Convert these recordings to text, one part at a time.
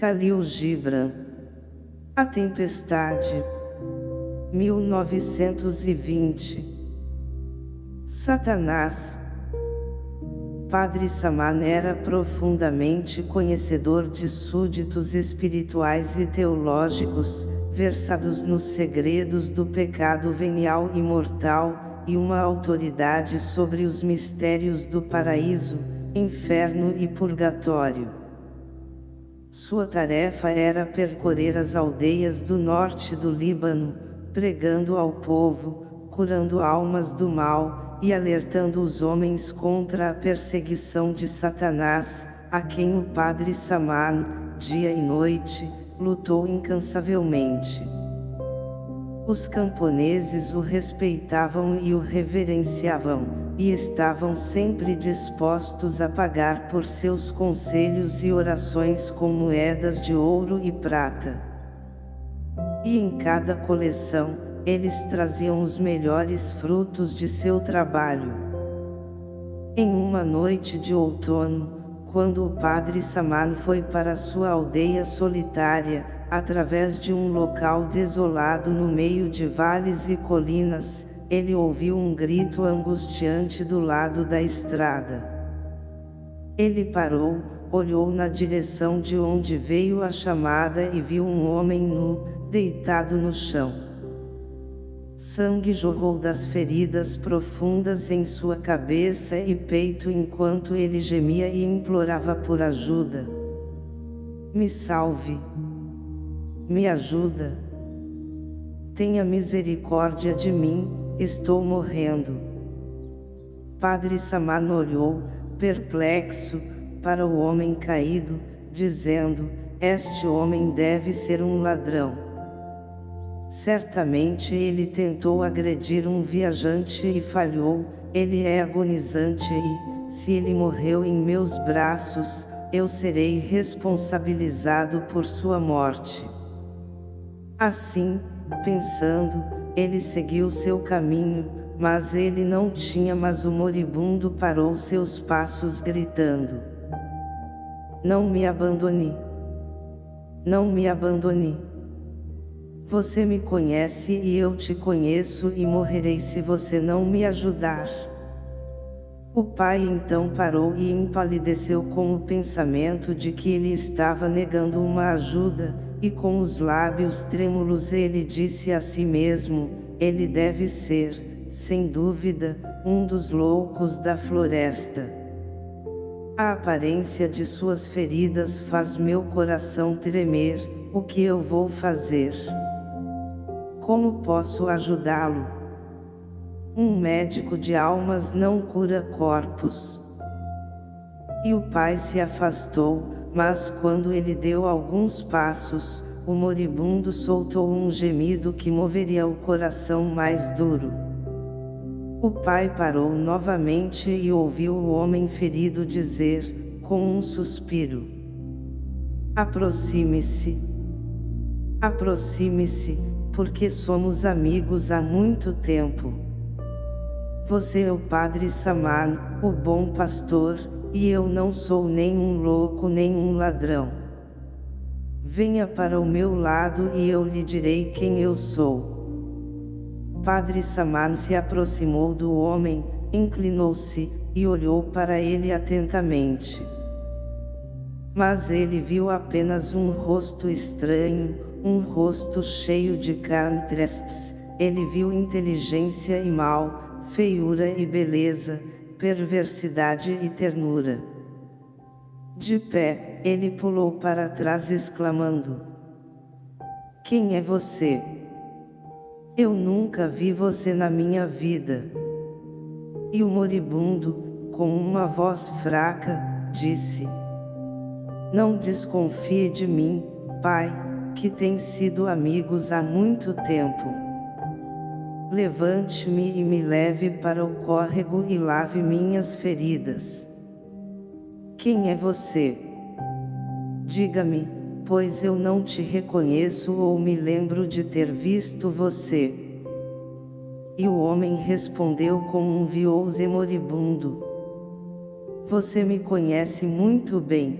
Khalil Gibran. A Tempestade. 1920. Satanás. Padre Saman era profundamente conhecedor de súditos espirituais e teológicos, versados nos segredos do pecado venial e mortal, e uma autoridade sobre os mistérios do paraíso, inferno e purgatório. Sua tarefa era percorrer as aldeias do norte do Líbano, pregando ao povo, curando almas do mal, e alertando os homens contra a perseguição de Satanás, a quem o padre Saman, dia e noite, lutou incansavelmente. Os camponeses o respeitavam e o reverenciavam, e estavam sempre dispostos a pagar por seus conselhos e orações com moedas de ouro e prata. E em cada coleção, eles traziam os melhores frutos de seu trabalho. Em uma noite de outono, quando o padre Saman foi para sua aldeia solitária, através de um local desolado no meio de vales e colinas, ele ouviu um grito angustiante do lado da estrada. Ele parou, olhou na direção de onde veio a chamada e viu um homem nu, deitado no chão. Sangue jorrou das feridas profundas em sua cabeça e peito enquanto ele gemia e implorava por ajuda. Me salve! Me ajuda! Tenha misericórdia de mim, Estou morrendo. Padre Saman olhou, perplexo, para o homem caído, dizendo, este homem deve ser um ladrão. Certamente ele tentou agredir um viajante e falhou, ele é agonizante e, se ele morreu em meus braços, eu serei responsabilizado por sua morte. Assim, pensando, ele seguiu seu caminho, mas ele não tinha mas o moribundo parou seus passos gritando. Não me abandone. Não me abandone. Você me conhece e eu te conheço e morrerei se você não me ajudar. O pai então parou e empalideceu com o pensamento de que ele estava negando uma ajuda, e com os lábios trêmulos ele disse a si mesmo, ele deve ser, sem dúvida, um dos loucos da floresta. A aparência de suas feridas faz meu coração tremer, o que eu vou fazer? Como posso ajudá-lo? Um médico de almas não cura corpos. E o pai se afastou, mas quando ele deu alguns passos, o moribundo soltou um gemido que moveria o coração mais duro. O pai parou novamente e ouviu o homem ferido dizer, com um suspiro. Aproxime-se. Aproxime-se, porque somos amigos há muito tempo. Você é o Padre Saman, o bom pastor, e eu não sou nem um louco nem um ladrão. Venha para o meu lado e eu lhe direi quem eu sou. Padre Saman se aproximou do homem, inclinou-se, e olhou para ele atentamente. Mas ele viu apenas um rosto estranho, um rosto cheio de contrastes, ele viu inteligência e mal, feiura e beleza, perversidade e ternura. De pé, ele pulou para trás exclamando. Quem é você? Eu nunca vi você na minha vida. E o moribundo, com uma voz fraca, disse. Não desconfie de mim, pai, que tem sido amigos há muito tempo. Levante-me e me leve para o córrego e lave minhas feridas. Quem é você? Diga-me, pois eu não te reconheço ou me lembro de ter visto você. E o homem respondeu com um viouse moribundo. Você me conhece muito bem.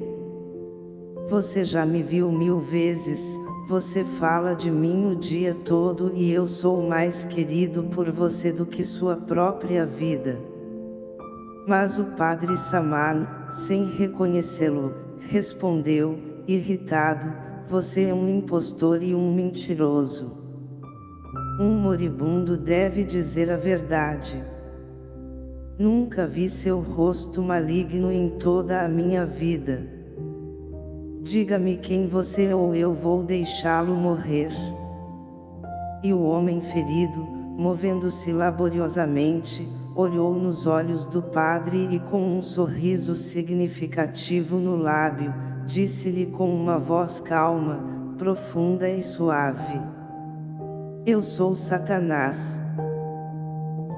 Você já me viu mil vezes, você fala de mim o dia todo e eu sou mais querido por você do que sua própria vida. Mas o padre Saman, sem reconhecê-lo, respondeu, irritado, você é um impostor e um mentiroso. Um moribundo deve dizer a verdade. Nunca vi seu rosto maligno em toda a minha vida. Diga-me quem você é ou eu vou deixá-lo morrer. E o homem ferido, movendo-se laboriosamente, olhou nos olhos do padre e com um sorriso significativo no lábio, disse-lhe com uma voz calma, profunda e suave. Eu sou Satanás.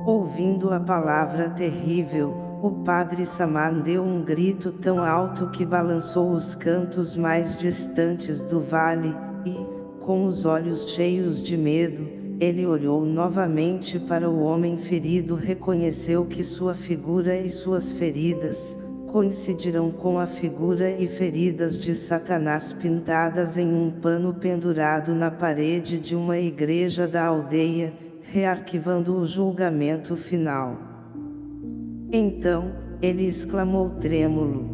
Ouvindo a palavra terrível, o padre Saman deu um grito tão alto que balançou os cantos mais distantes do vale, e, com os olhos cheios de medo, ele olhou novamente para o homem ferido reconheceu que sua figura e suas feridas, coincidirão com a figura e feridas de Satanás pintadas em um pano pendurado na parede de uma igreja da aldeia, rearquivando o julgamento final. Então, ele exclamou trêmulo.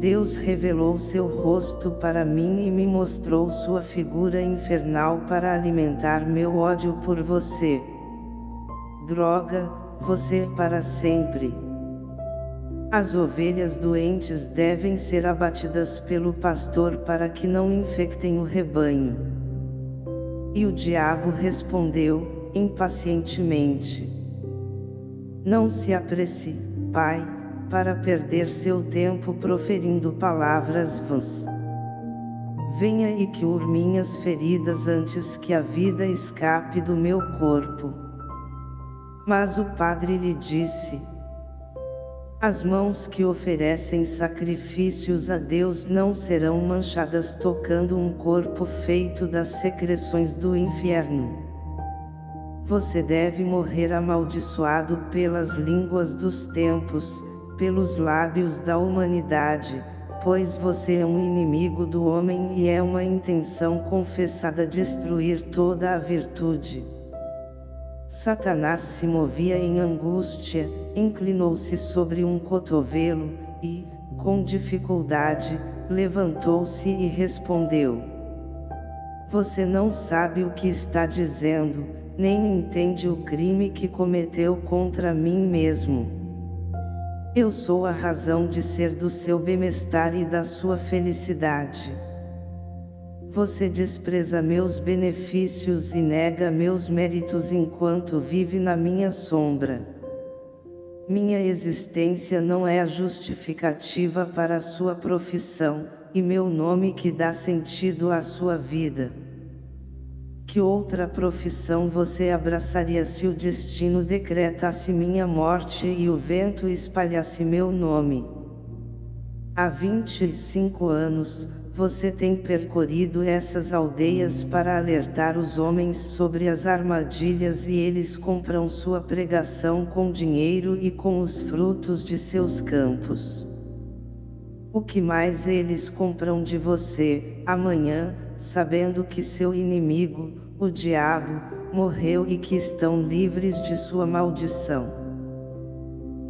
Deus revelou seu rosto para mim e me mostrou sua figura infernal para alimentar meu ódio por você. Droga, você é para sempre. As ovelhas doentes devem ser abatidas pelo pastor para que não infectem o rebanho. E o diabo respondeu, impacientemente. Não se apresse, pai, para perder seu tempo proferindo palavras vãs. Venha e cure minhas feridas antes que a vida escape do meu corpo. Mas o padre lhe disse, as mãos que oferecem sacrifícios a Deus não serão manchadas tocando um corpo feito das secreções do inferno. Você deve morrer amaldiçoado pelas línguas dos tempos, pelos lábios da humanidade, pois você é um inimigo do homem e é uma intenção confessada destruir toda a virtude. Satanás se movia em angústia, inclinou-se sobre um cotovelo, e, com dificuldade, levantou-se e respondeu. Você não sabe o que está dizendo, nem entende o crime que cometeu contra mim mesmo. Eu sou a razão de ser do seu bem-estar e da sua felicidade. Você despreza meus benefícios e nega meus méritos enquanto vive na minha sombra. Minha existência não é a justificativa para a sua profissão, e meu nome que dá sentido à sua vida. Que outra profissão você abraçaria se o destino decretasse minha morte e o vento espalhasse meu nome? Há 25 anos, você tem percorrido essas aldeias para alertar os homens sobre as armadilhas e eles compram sua pregação com dinheiro e com os frutos de seus campos. O que mais eles compram de você, amanhã, sabendo que seu inimigo, o diabo, morreu e que estão livres de sua maldição.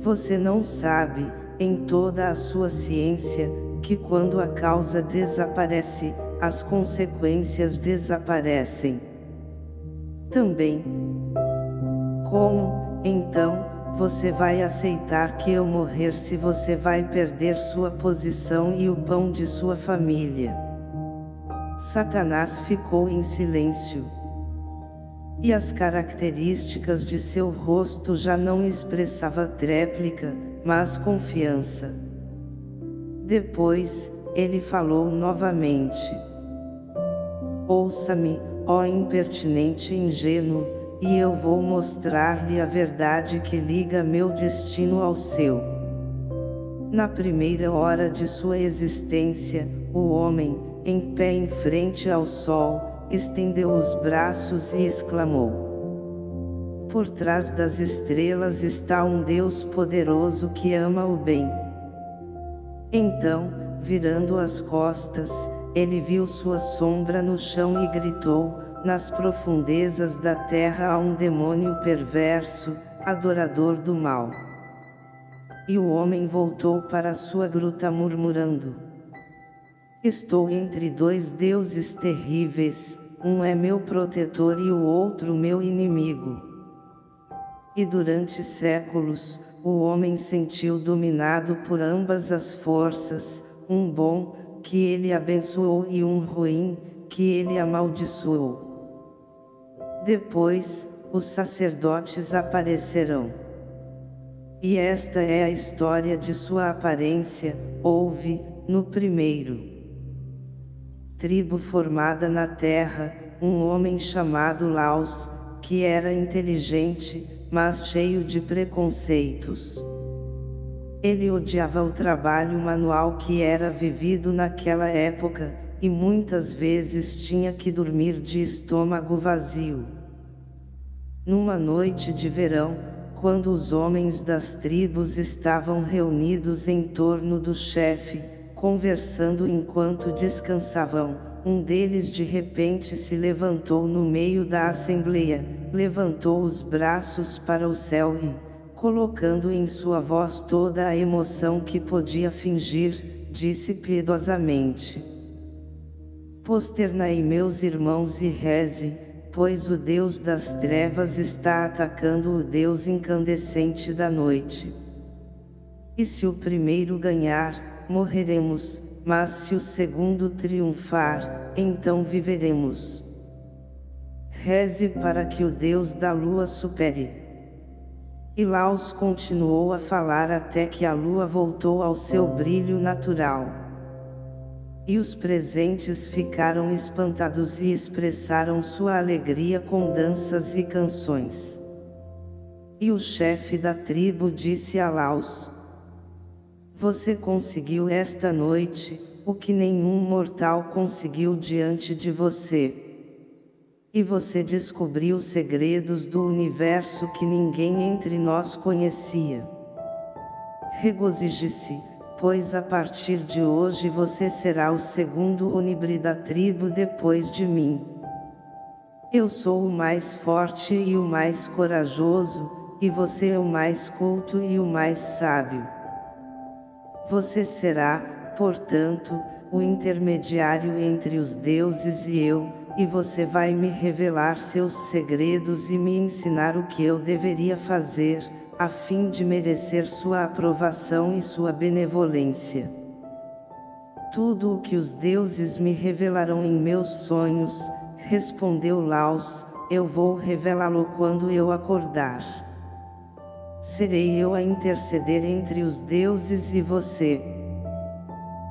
Você não sabe, em toda a sua ciência, que quando a causa desaparece, as consequências desaparecem. Também. Como, então, você vai aceitar que eu morrer se você vai perder sua posição e o pão de sua família? Satanás ficou em silêncio. E as características de seu rosto já não expressava tréplica, mas confiança. Depois, ele falou novamente. Ouça-me, ó impertinente ingênuo, e eu vou mostrar-lhe a verdade que liga meu destino ao seu. Na primeira hora de sua existência, o homem, em pé em frente ao sol, estendeu os braços e exclamou: Por trás das estrelas está um Deus poderoso que ama o bem. Então, virando as costas, ele viu sua sombra no chão e gritou, nas profundezas da terra há um demônio perverso, adorador do mal. E o homem voltou para sua gruta murmurando. Estou entre dois deuses terríveis, um é meu protetor e o outro meu inimigo. E durante séculos, o homem sentiu dominado por ambas as forças, um bom, que ele abençoou e um ruim, que ele amaldiçoou. Depois, os sacerdotes aparecerão. E esta é a história de sua aparência, houve, no primeiro tribo formada na terra, um homem chamado Laos, que era inteligente, mas cheio de preconceitos. Ele odiava o trabalho manual que era vivido naquela época, e muitas vezes tinha que dormir de estômago vazio. Numa noite de verão, quando os homens das tribos estavam reunidos em torno do chefe, conversando enquanto descansavam, um deles de repente se levantou no meio da assembleia, levantou os braços para o céu e, colocando em sua voz toda a emoção que podia fingir, disse piedosamente: Posternai meus irmãos e reze, pois o Deus das trevas está atacando o Deus incandescente da noite. E se o primeiro ganhar, morreremos, mas se o segundo triunfar, então viveremos. Reze para que o Deus da lua supere. E Laos continuou a falar até que a lua voltou ao seu brilho natural. E os presentes ficaram espantados e expressaram sua alegria com danças e canções. E o chefe da tribo disse a Laos, você conseguiu esta noite, o que nenhum mortal conseguiu diante de você. E você descobriu segredos do universo que ninguém entre nós conhecia. Regozije-se, pois a partir de hoje você será o segundo onibre da tribo depois de mim. Eu sou o mais forte e o mais corajoso, e você é o mais culto e o mais sábio. Você será, portanto, o intermediário entre os deuses e eu, e você vai me revelar seus segredos e me ensinar o que eu deveria fazer, a fim de merecer sua aprovação e sua benevolência. Tudo o que os deuses me revelarão em meus sonhos, respondeu Laos, eu vou revelá-lo quando eu acordar serei eu a interceder entre os deuses e você.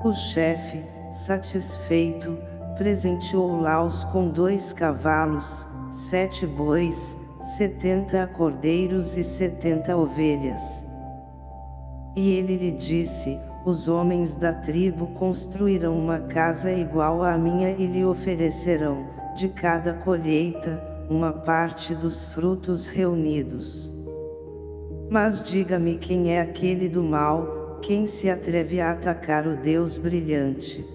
O chefe, satisfeito, presenteou Laos com dois cavalos, sete bois, setenta cordeiros e setenta ovelhas. E ele lhe disse, os homens da tribo construirão uma casa igual à minha e lhe oferecerão, de cada colheita, uma parte dos frutos reunidos. Mas diga-me quem é aquele do mal, quem se atreve a atacar o Deus brilhante.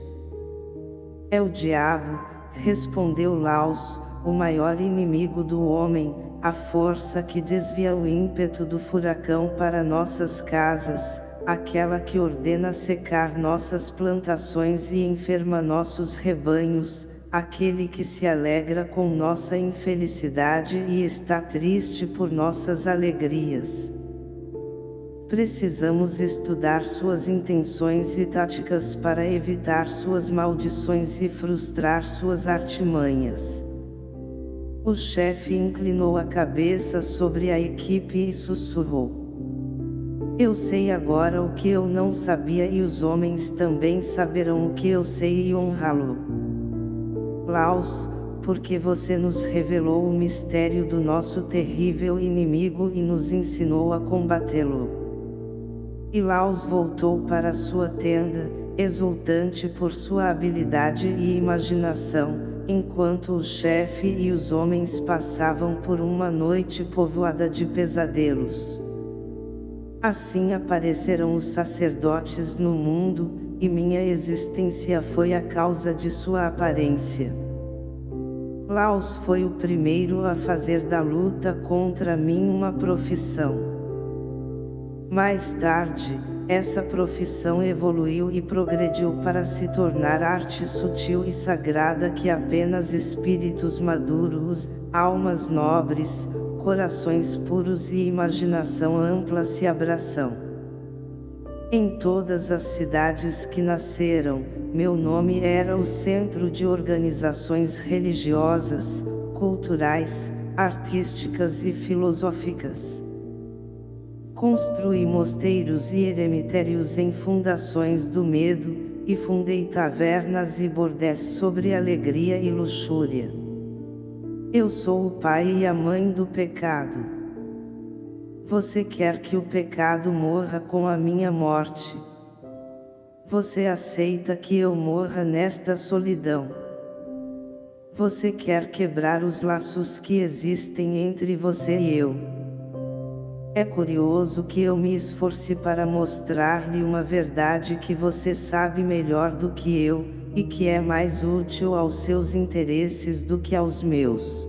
É o diabo, respondeu Laos, o maior inimigo do homem, a força que desvia o ímpeto do furacão para nossas casas, aquela que ordena secar nossas plantações e enferma nossos rebanhos, aquele que se alegra com nossa infelicidade e está triste por nossas alegrias. Precisamos estudar suas intenções e táticas para evitar suas maldições e frustrar suas artimanhas. O chefe inclinou a cabeça sobre a equipe e sussurrou. Eu sei agora o que eu não sabia e os homens também saberão o que eu sei e honrá-lo. Laos, porque você nos revelou o mistério do nosso terrível inimigo e nos ensinou a combatê-lo. E Laos voltou para sua tenda, exultante por sua habilidade e imaginação, enquanto o chefe e os homens passavam por uma noite povoada de pesadelos. Assim apareceram os sacerdotes no mundo, e minha existência foi a causa de sua aparência. Laos foi o primeiro a fazer da luta contra mim uma profissão. Mais tarde, essa profissão evoluiu e progrediu para se tornar arte sutil e sagrada que apenas espíritos maduros, almas nobres, corações puros e imaginação ampla se abraçam. Em todas as cidades que nasceram, meu nome era o centro de organizações religiosas, culturais, artísticas e filosóficas. Construí mosteiros e eremitérios em fundações do medo, e fundei tavernas e bordéis sobre alegria e luxúria. Eu sou o pai e a mãe do pecado. Você quer que o pecado morra com a minha morte. Você aceita que eu morra nesta solidão. Você quer quebrar os laços que existem entre você e eu. É curioso que eu me esforce para mostrar-lhe uma verdade que você sabe melhor do que eu, e que é mais útil aos seus interesses do que aos meus.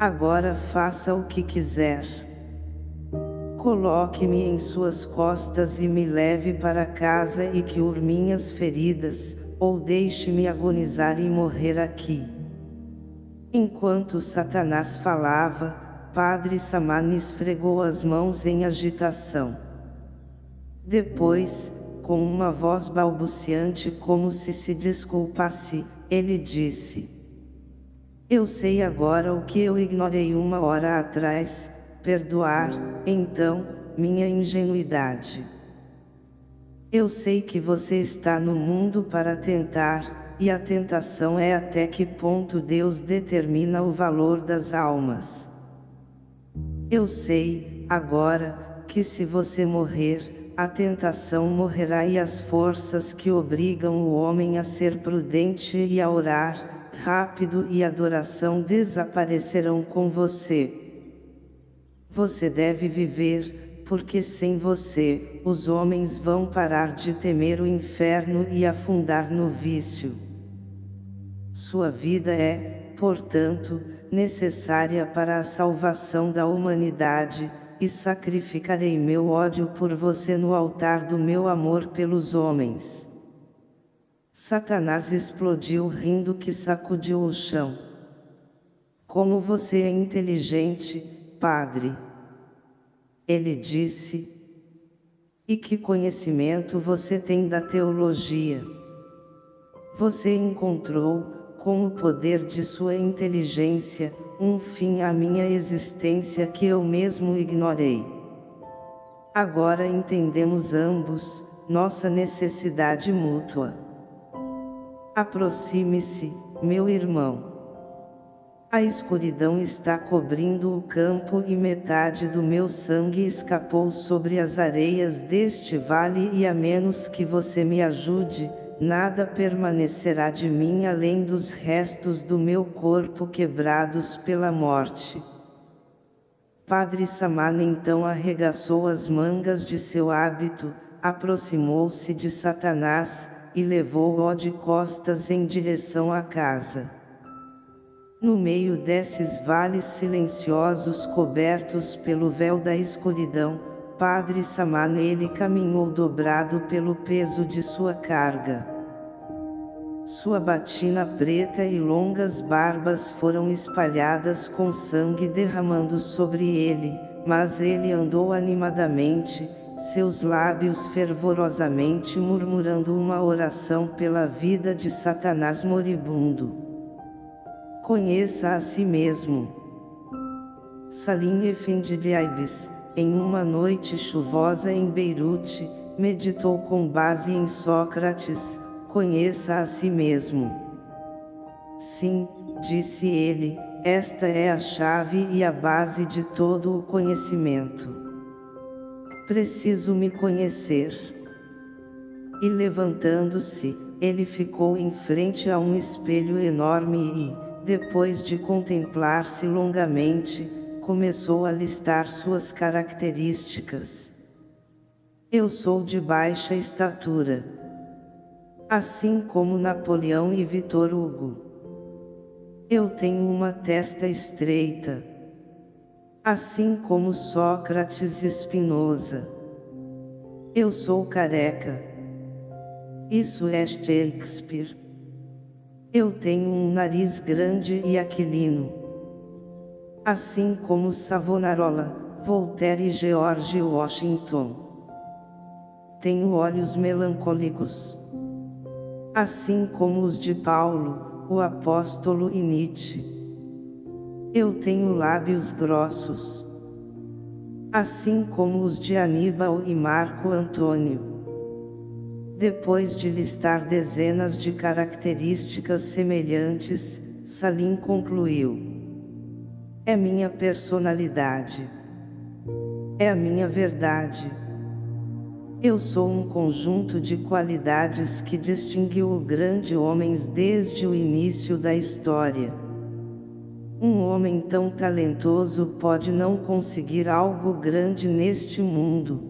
Agora faça o que quiser. Coloque-me em suas costas e me leve para casa e que minhas feridas, ou deixe-me agonizar e morrer aqui. Enquanto Satanás falava, Padre Samani esfregou as mãos em agitação. Depois, com uma voz balbuciante como se se desculpasse, ele disse. Eu sei agora o que eu ignorei uma hora atrás, perdoar, então, minha ingenuidade. Eu sei que você está no mundo para tentar, e a tentação é até que ponto Deus determina o valor das almas. Eu sei, agora, que se você morrer, a tentação morrerá e as forças que obrigam o homem a ser prudente e a orar, rápido e adoração desaparecerão com você. Você deve viver, porque sem você, os homens vão parar de temer o inferno e afundar no vício. Sua vida é, portanto, necessária para a salvação da humanidade, e sacrificarei meu ódio por você no altar do meu amor pelos homens. Satanás explodiu rindo que sacudiu o chão. Como você é inteligente, padre! Ele disse. E que conhecimento você tem da teologia? Você encontrou, com o poder de sua inteligência, um fim à minha existência que eu mesmo ignorei. Agora entendemos ambos, nossa necessidade mútua. Aproxime-se, meu irmão. A escuridão está cobrindo o campo e metade do meu sangue escapou sobre as areias deste vale e a menos que você me ajude, nada permanecerá de mim além dos restos do meu corpo quebrados pela morte. Padre Samana então arregaçou as mangas de seu hábito, aproximou-se de Satanás, e levou-o de costas em direção à casa. No meio desses vales silenciosos cobertos pelo véu da escuridão, Padre Samana ele caminhou dobrado pelo peso de sua carga. Sua batina preta e longas barbas foram espalhadas com sangue derramando sobre ele, mas ele andou animadamente, seus lábios fervorosamente murmurando uma oração pela vida de Satanás moribundo. Conheça a si mesmo. Salim Efendi de Aibes em uma noite chuvosa em Beirute, meditou com base em Sócrates, conheça a si mesmo. Sim, disse ele, esta é a chave e a base de todo o conhecimento. Preciso me conhecer. E levantando-se, ele ficou em frente a um espelho enorme e, depois de contemplar-se longamente, começou a listar suas características. Eu sou de baixa estatura. Assim como Napoleão e Vitor Hugo. Eu tenho uma testa estreita. Assim como Sócrates e Spinoza. Eu sou careca. Isso é Shakespeare. Eu tenho um nariz grande e aquilino. Assim como Savonarola, Voltaire e George Washington. Tenho olhos melancólicos. Assim como os de Paulo, o apóstolo e Nietzsche. Eu tenho lábios grossos assim como os de Aníbal e Marco Antônio. Depois de listar dezenas de características semelhantes, Salim concluiu. É minha personalidade. É a minha verdade. Eu sou um conjunto de qualidades que distinguiu grandes homens desde o início da história. Um homem tão talentoso pode não conseguir algo grande neste mundo.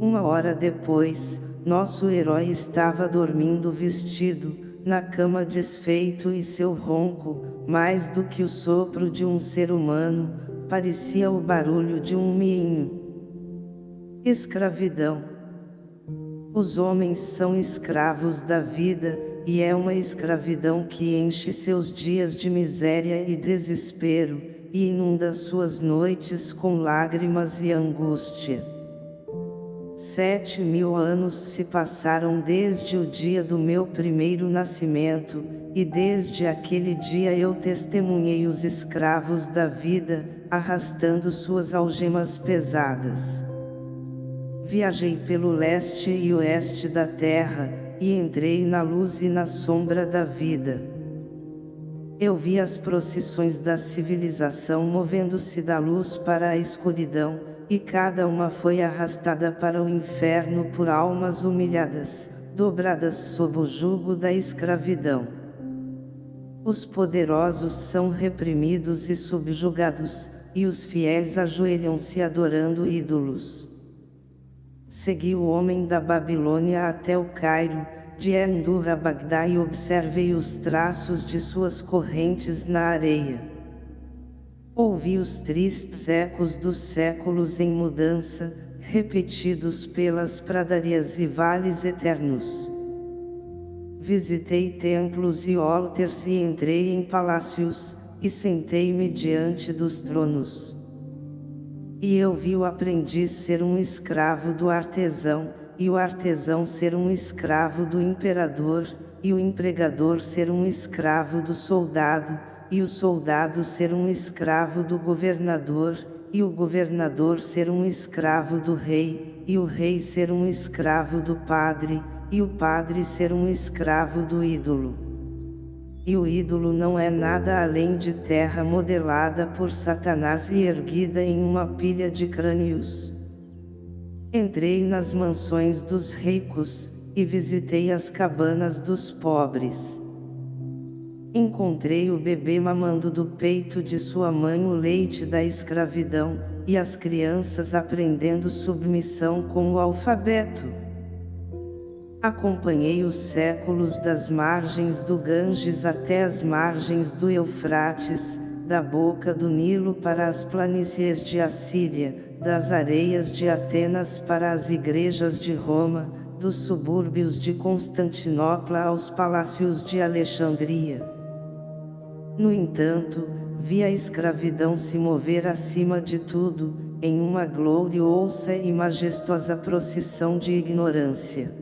Uma hora depois, nosso herói estava dormindo vestido, na cama desfeito e seu ronco, mais do que o sopro de um ser humano, parecia o barulho de um miinho. Escravidão. Os homens são escravos da vida, e é uma escravidão que enche seus dias de miséria e desespero, e inunda suas noites com lágrimas e angústia. Sete mil anos se passaram desde o dia do meu primeiro nascimento, e desde aquele dia eu testemunhei os escravos da vida, arrastando suas algemas pesadas. Viajei pelo leste e oeste da terra, e entrei na luz e na sombra da vida. Eu vi as procissões da civilização movendo-se da luz para a escuridão, e cada uma foi arrastada para o inferno por almas humilhadas, dobradas sob o jugo da escravidão. Os poderosos são reprimidos e subjugados, e os fiéis ajoelham-se adorando ídolos. Segui o homem da Babilônia até o Cairo, de Endur a Bagdá e observei os traços de suas correntes na areia. Ouvi os tristes ecos dos séculos em mudança, repetidos pelas pradarias e vales eternos. Visitei templos e altars e entrei em palácios, e sentei-me diante dos tronos. E eu vi o aprendiz ser um escravo do artesão, e o artesão ser um escravo do imperador, e o empregador ser um escravo do soldado, e o soldado ser um escravo do governador, e o governador ser um escravo do rei, e o rei ser um escravo do padre, e o padre ser um escravo do ídolo e o ídolo não é nada além de terra modelada por Satanás e erguida em uma pilha de crânios. Entrei nas mansões dos ricos, e visitei as cabanas dos pobres. Encontrei o bebê mamando do peito de sua mãe o leite da escravidão, e as crianças aprendendo submissão com o alfabeto. Acompanhei os séculos das margens do Ganges até as margens do Eufrates, da boca do Nilo para as planícies de Assíria, das areias de Atenas para as igrejas de Roma, dos subúrbios de Constantinopla aos palácios de Alexandria. No entanto, vi a escravidão se mover acima de tudo, em uma gloriosa e majestosa procissão de ignorância.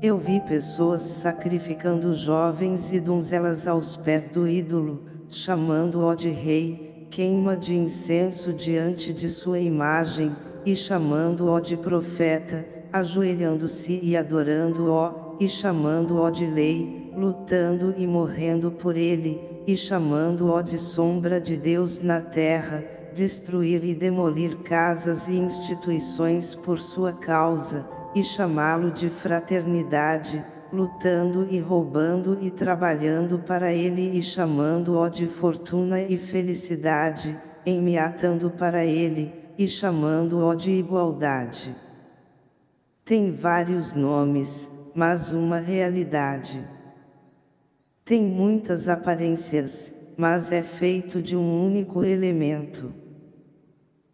Eu vi pessoas sacrificando jovens e donzelas aos pés do ídolo, chamando-o de rei, queima de incenso diante de sua imagem, e chamando-o de profeta, ajoelhando-se e adorando-o, e chamando-o de lei, lutando e morrendo por ele, e chamando-o de sombra de Deus na terra, destruir e demolir casas e instituições por sua causa, e chamá-lo de fraternidade, lutando e roubando e trabalhando para ele e chamando-o de fortuna e felicidade, enmeatando para ele, e chamando-o de igualdade. Tem vários nomes, mas uma realidade. Tem muitas aparências, mas é feito de um único elemento.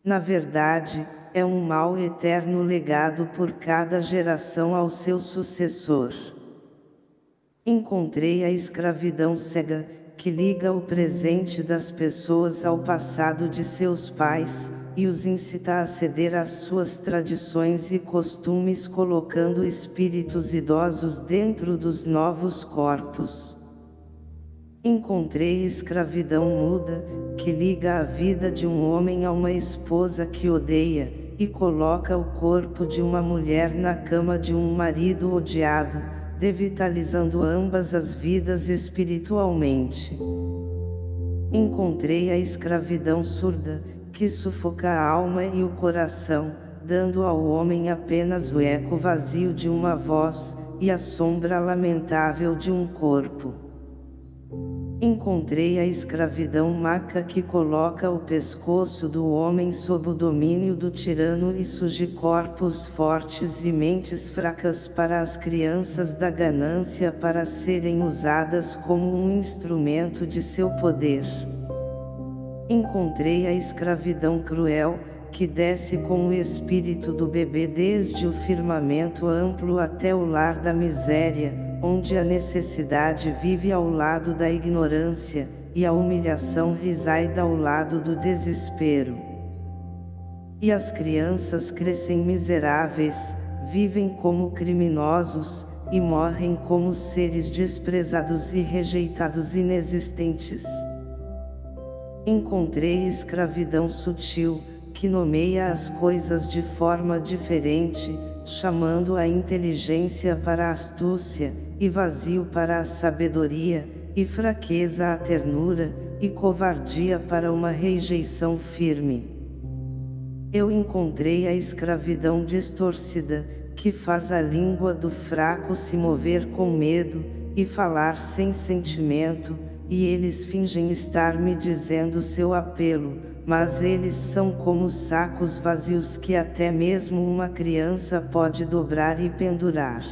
Na verdade, é um mal eterno legado por cada geração ao seu sucessor. Encontrei a escravidão cega, que liga o presente das pessoas ao passado de seus pais, e os incita a ceder às suas tradições e costumes colocando espíritos idosos dentro dos novos corpos. Encontrei escravidão muda, que liga a vida de um homem a uma esposa que odeia, e coloca o corpo de uma mulher na cama de um marido odiado, devitalizando ambas as vidas espiritualmente. Encontrei a escravidão surda, que sufoca a alma e o coração, dando ao homem apenas o eco vazio de uma voz, e a sombra lamentável de um corpo. Encontrei a escravidão maca que coloca o pescoço do homem sob o domínio do tirano e surge corpos fortes e mentes fracas para as crianças da ganância para serem usadas como um instrumento de seu poder. Encontrei a escravidão cruel, que desce com o espírito do bebê desde o firmamento amplo até o lar da miséria, onde a necessidade vive ao lado da ignorância, e a humilhação reside ao lado do desespero. E as crianças crescem miseráveis, vivem como criminosos, e morrem como seres desprezados e rejeitados inexistentes. Encontrei escravidão sutil, que nomeia as coisas de forma diferente, chamando a inteligência para a astúcia, e vazio para a sabedoria, e fraqueza à ternura, e covardia para uma rejeição firme. Eu encontrei a escravidão distorcida, que faz a língua do fraco se mover com medo, e falar sem sentimento, e eles fingem estar me dizendo seu apelo, mas eles são como sacos vazios que até mesmo uma criança pode dobrar e pendurar.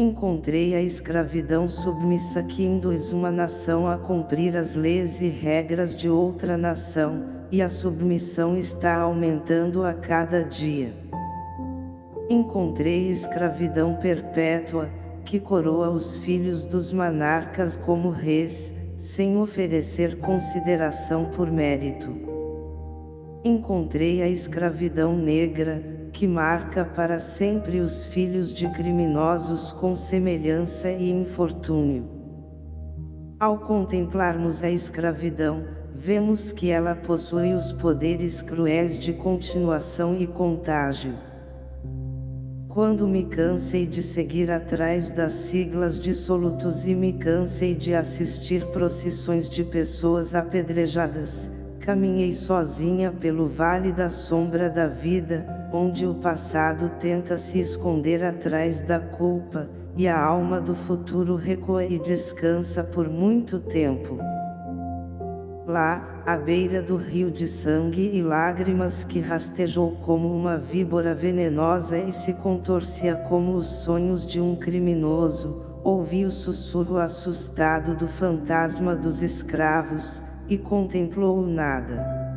Encontrei a escravidão submissa que induz uma nação a cumprir as leis e regras de outra nação, e a submissão está aumentando a cada dia. Encontrei escravidão perpétua, que coroa os filhos dos monarcas como reis, sem oferecer consideração por mérito. Encontrei a escravidão negra, que marca para sempre os filhos de criminosos com semelhança e infortúnio. Ao contemplarmos a escravidão, vemos que ela possui os poderes cruéis de continuação e contágio. Quando me cansei de seguir atrás das siglas dissolutos e me cansei de assistir procissões de pessoas apedrejadas, caminhei sozinha pelo vale da sombra da vida, onde o passado tenta se esconder atrás da culpa, e a alma do futuro recua e descansa por muito tempo. Lá, à beira do rio de sangue e lágrimas que rastejou como uma víbora venenosa e se contorcia como os sonhos de um criminoso, ouvi o sussurro assustado do fantasma dos escravos, e contemplou o nada.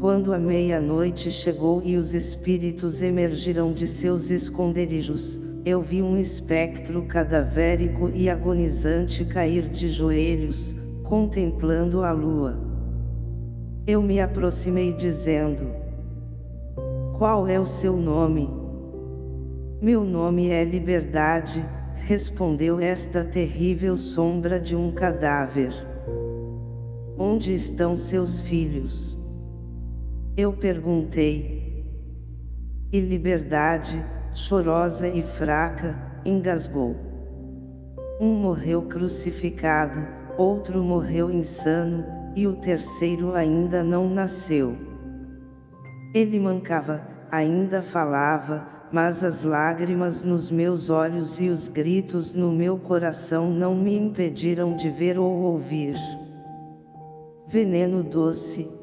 Quando a meia-noite chegou e os espíritos emergiram de seus esconderijos, eu vi um espectro cadavérico e agonizante cair de joelhos, contemplando a lua. Eu me aproximei dizendo, Qual é o seu nome? Meu nome é Liberdade, respondeu esta terrível sombra de um cadáver. Onde estão seus filhos? Eu perguntei. E Liberdade, chorosa e fraca, engasgou. Um morreu crucificado, outro morreu insano, e o terceiro ainda não nasceu. Ele mancava, ainda falava, mas as lágrimas nos meus olhos e os gritos no meu coração não me impediram de ver ou ouvir. Veneno doce.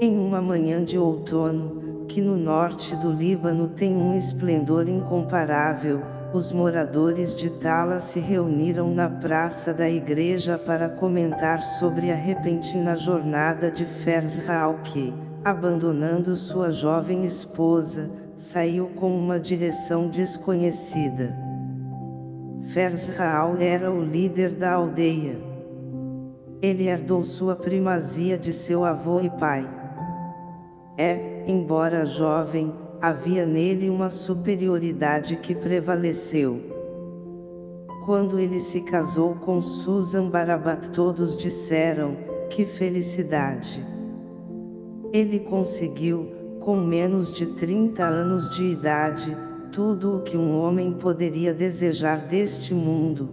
Em uma manhã de outono, que no norte do Líbano tem um esplendor incomparável, os moradores de Tala se reuniram na praça da igreja para comentar sobre a repentina jornada de Fers que, abandonando sua jovem esposa, saiu com uma direção desconhecida. Fers era o líder da aldeia. Ele herdou sua primazia de seu avô e pai. É, embora jovem, havia nele uma superioridade que prevaleceu. Quando ele se casou com Susan Barabat todos disseram, que felicidade! Ele conseguiu, com menos de 30 anos de idade, tudo o que um homem poderia desejar deste mundo.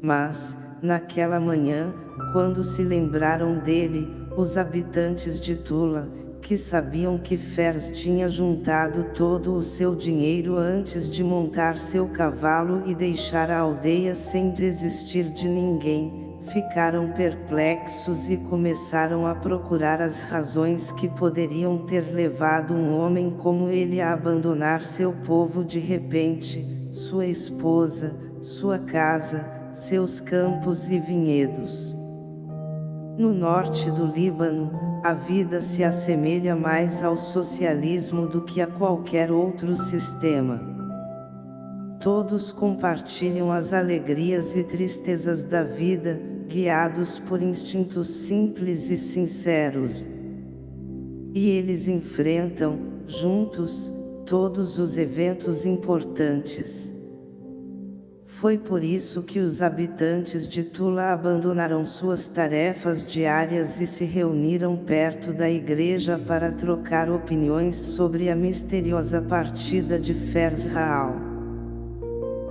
Mas, naquela manhã, quando se lembraram dele, os habitantes de Tula, que sabiam que Fers tinha juntado todo o seu dinheiro antes de montar seu cavalo e deixar a aldeia sem desistir de ninguém, ficaram perplexos e começaram a procurar as razões que poderiam ter levado um homem como ele a abandonar seu povo de repente, sua esposa, sua casa, seus campos e vinhedos. No norte do Líbano, a vida se assemelha mais ao socialismo do que a qualquer outro sistema. Todos compartilham as alegrias e tristezas da vida, guiados por instintos simples e sinceros. E eles enfrentam, juntos, todos os eventos importantes. Foi por isso que os habitantes de Tula abandonaram suas tarefas diárias e se reuniram perto da igreja para trocar opiniões sobre a misteriosa partida de Fers Raal.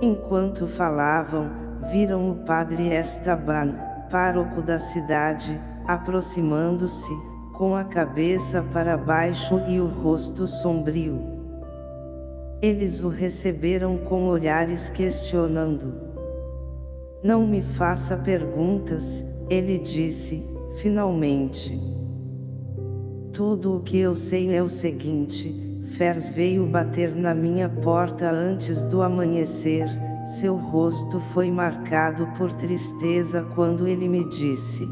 Enquanto falavam, viram o padre Estaban, pároco da cidade, aproximando-se, com a cabeça para baixo e o rosto sombrio. Eles o receberam com olhares questionando. Não me faça perguntas, ele disse, finalmente. Tudo o que eu sei é o seguinte, Fers veio bater na minha porta antes do amanhecer, seu rosto foi marcado por tristeza quando ele me disse.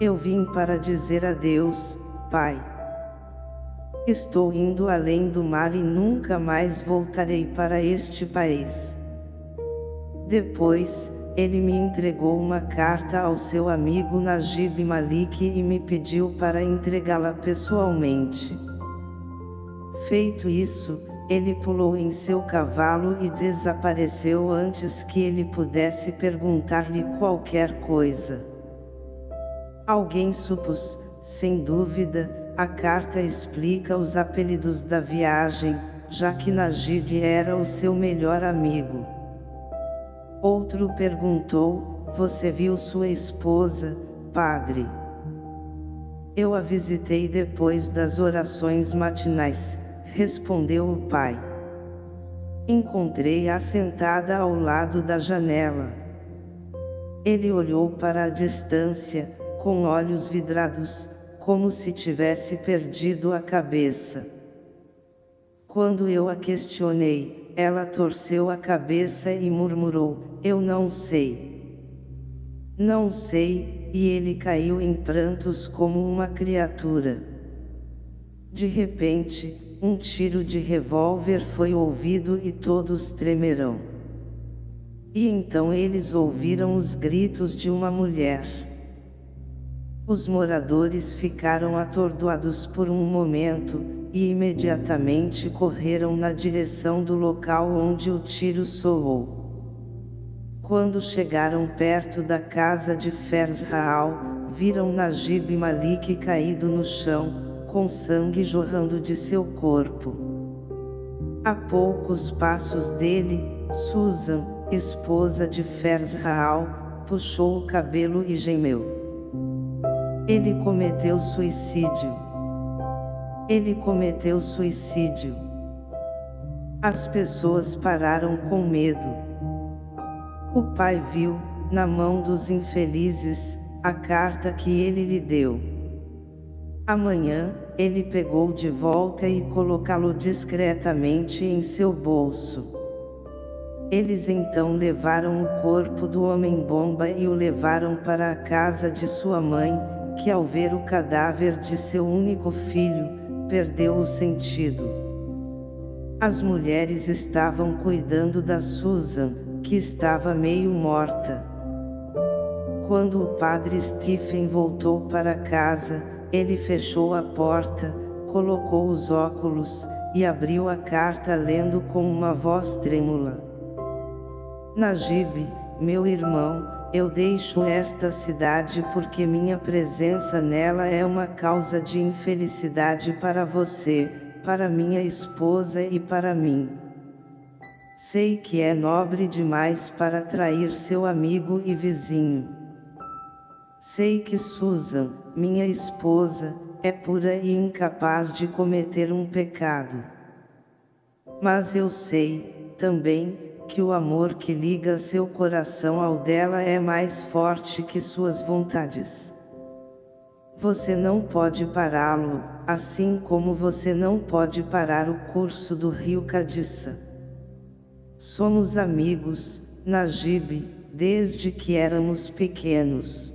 Eu vim para dizer adeus, pai. Estou indo além do mar e nunca mais voltarei para este país. Depois, ele me entregou uma carta ao seu amigo Najib Malik e me pediu para entregá-la pessoalmente. Feito isso, ele pulou em seu cavalo e desapareceu antes que ele pudesse perguntar-lhe qualquer coisa. Alguém supôs, sem dúvida, a carta explica os apelidos da viagem, já que Najid era o seu melhor amigo. Outro perguntou, você viu sua esposa, padre? Eu a visitei depois das orações matinais, respondeu o pai. Encontrei-a sentada ao lado da janela. Ele olhou para a distância, com olhos vidrados, como se tivesse perdido a cabeça. Quando eu a questionei, ela torceu a cabeça e murmurou, eu não sei. Não sei, e ele caiu em prantos como uma criatura. De repente, um tiro de revólver foi ouvido e todos tremerão. E então eles ouviram os gritos de uma mulher. Os moradores ficaram atordoados por um momento, e imediatamente correram na direção do local onde o tiro soou. Quando chegaram perto da casa de Fers Raal, viram Najib Malik caído no chão, com sangue jorrando de seu corpo. A poucos passos dele, Susan, esposa de Fers Raal, puxou o cabelo e gemeu. Ele cometeu suicídio. Ele cometeu suicídio. As pessoas pararam com medo. O pai viu, na mão dos infelizes, a carta que ele lhe deu. Amanhã, ele pegou de volta e colocá-lo discretamente em seu bolso. Eles então levaram o corpo do homem-bomba e o levaram para a casa de sua mãe, que ao ver o cadáver de seu único filho, perdeu o sentido. As mulheres estavam cuidando da Susan, que estava meio morta. Quando o padre Stephen voltou para casa, ele fechou a porta, colocou os óculos, e abriu a carta lendo com uma voz trêmula. Najib, meu irmão, eu deixo esta cidade porque minha presença nela é uma causa de infelicidade para você, para minha esposa e para mim. Sei que é nobre demais para trair seu amigo e vizinho. Sei que Susan, minha esposa, é pura e incapaz de cometer um pecado. Mas eu sei, também, que o amor que liga seu coração ao dela é mais forte que suas vontades. Você não pode pará-lo, assim como você não pode parar o curso do rio Cadiça. Somos amigos, Najib, desde que éramos pequenos.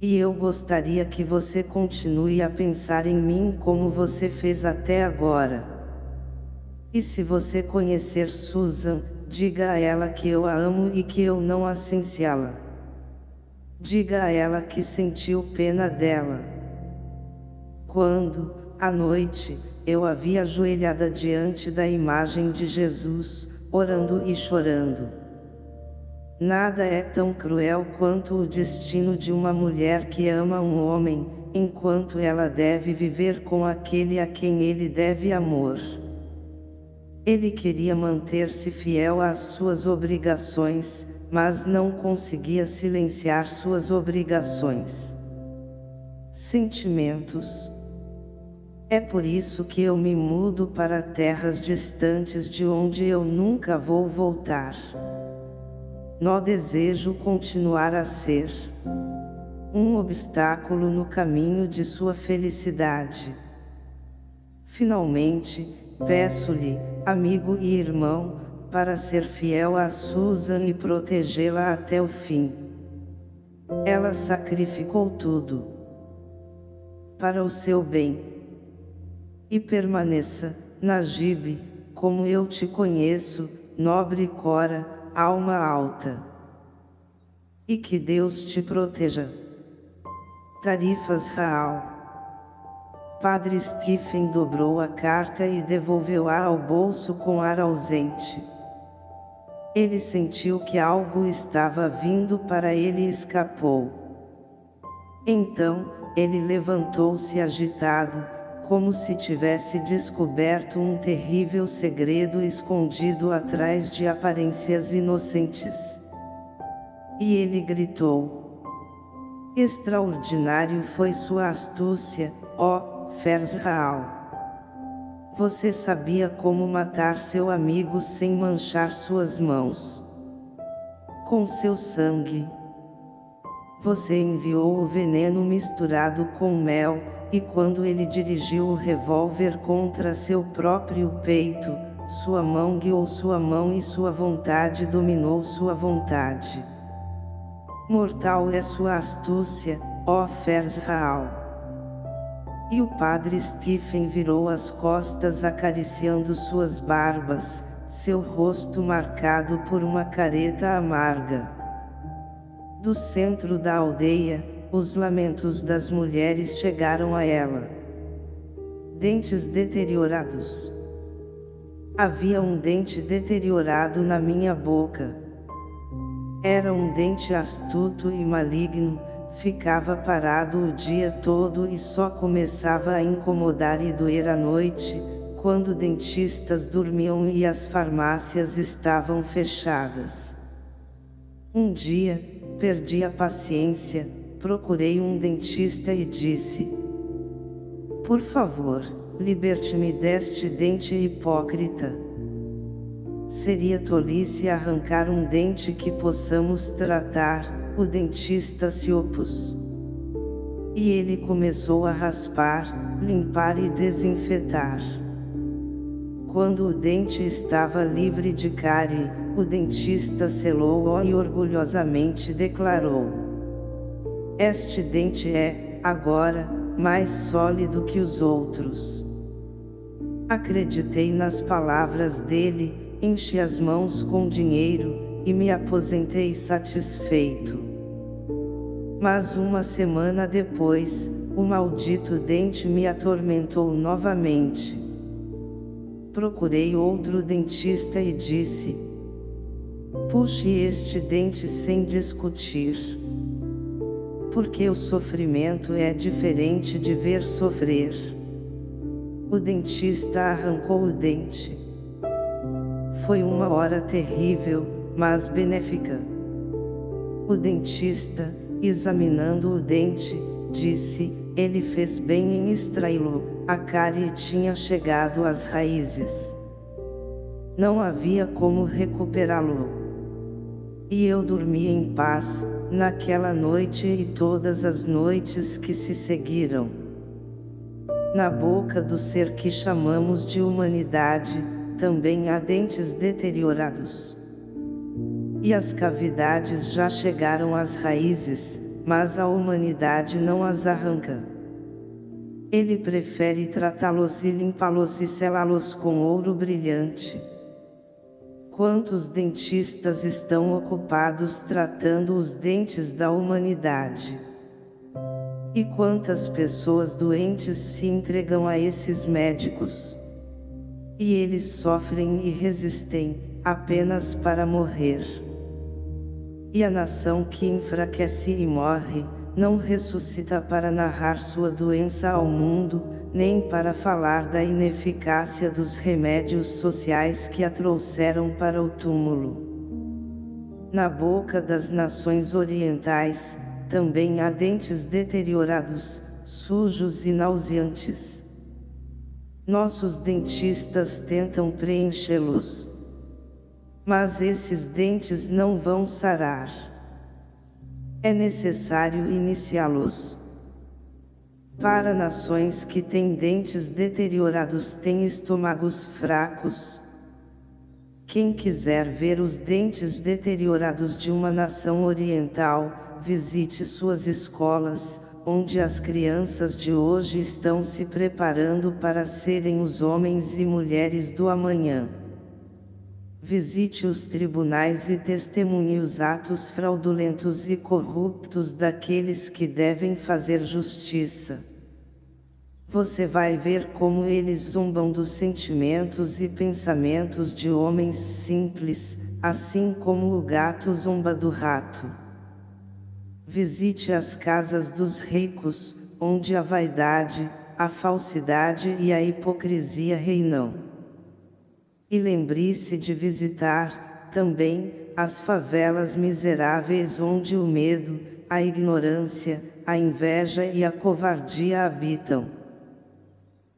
E eu gostaria que você continue a pensar em mim como você fez até agora. E se você conhecer Susan, diga a ela que eu a amo e que eu não assenciá-la. Diga a ela que sentiu pena dela. Quando, à noite, eu a vi ajoelhada diante da imagem de Jesus, orando e chorando. Nada é tão cruel quanto o destino de uma mulher que ama um homem, enquanto ela deve viver com aquele a quem ele deve amor. Ele queria manter-se fiel às suas obrigações, mas não conseguia silenciar suas obrigações. Sentimentos. É por isso que eu me mudo para terras distantes de onde eu nunca vou voltar. Nó desejo continuar a ser um obstáculo no caminho de sua felicidade. Finalmente, peço-lhe, amigo e irmão, para ser fiel a Susan e protegê-la até o fim. Ela sacrificou tudo para o seu bem. E permaneça, Najib, como eu te conheço, nobre Cora, alma alta. E que Deus te proteja. Tarifas Raal. Padre Stephen dobrou a carta e devolveu-a ao bolso com ar ausente. Ele sentiu que algo estava vindo para ele e escapou. Então, ele levantou-se agitado, como se tivesse descoberto um terrível segredo escondido atrás de aparências inocentes. E ele gritou. Extraordinário foi sua astúcia, ó, Fersraal. Você sabia como matar seu amigo sem manchar suas mãos. Com seu sangue. Você enviou o veneno misturado com mel, e quando ele dirigiu o revólver contra seu próprio peito, sua mão guiou sua mão e sua vontade dominou sua vontade. Mortal é sua astúcia, ó Fersraal. E o padre Stephen virou as costas acariciando suas barbas, seu rosto marcado por uma careta amarga. Do centro da aldeia, os lamentos das mulheres chegaram a ela. Dentes deteriorados. Havia um dente deteriorado na minha boca. Era um dente astuto e maligno, ficava parado o dia todo e só começava a incomodar e doer à noite, quando dentistas dormiam e as farmácias estavam fechadas. Um dia, perdi a paciência, procurei um dentista e disse: Por favor, liberte-me deste dente hipócrita. Seria tolice arrancar um dente que possamos tratar, o dentista se opôs. E ele começou a raspar, limpar e desinfetar. Quando o dente estava livre de cárie, o dentista selou-o e orgulhosamente declarou: Este dente é, agora, mais sólido que os outros. Acreditei nas palavras dele, enchi as mãos com dinheiro, e me aposentei satisfeito. Mas uma semana depois, o maldito dente me atormentou novamente. Procurei outro dentista e disse: Puxe este dente sem discutir. Porque o sofrimento é diferente de ver sofrer. O dentista arrancou o dente. Foi uma hora terrível, mas benéfica. O dentista, examinando o dente, disse, ele fez bem em extraí-lo, a cárie tinha chegado às raízes. Não havia como recuperá-lo. E eu dormi em paz, naquela noite e todas as noites que se seguiram. Na boca do ser que chamamos de humanidade, também há dentes deteriorados e as cavidades já chegaram às raízes, mas a humanidade não as arranca. Ele prefere tratá-los e limpá-los e selá-los com ouro brilhante. Quantos dentistas estão ocupados tratando os dentes da humanidade? E quantas pessoas doentes se entregam a esses médicos? E eles sofrem e resistem, apenas para morrer. E a nação que enfraquece e morre, não ressuscita para narrar sua doença ao mundo, nem para falar da ineficácia dos remédios sociais que a trouxeram para o túmulo. Na boca das nações orientais, também há dentes deteriorados, sujos e nauseantes. Nossos dentistas tentam preenchê-los mas esses dentes não vão sarar. É necessário iniciá-los. Para nações que têm dentes deteriorados têm estômagos fracos. Quem quiser ver os dentes deteriorados de uma nação oriental, visite suas escolas, onde as crianças de hoje estão se preparando para serem os homens e mulheres do amanhã. Visite os tribunais e testemunhe os atos fraudulentos e corruptos daqueles que devem fazer justiça. Você vai ver como eles zombam dos sentimentos e pensamentos de homens simples, assim como o gato zomba do rato. Visite as casas dos ricos, onde a vaidade, a falsidade e a hipocrisia reinam. E lembre-se de visitar, também, as favelas miseráveis onde o medo, a ignorância, a inveja e a covardia habitam.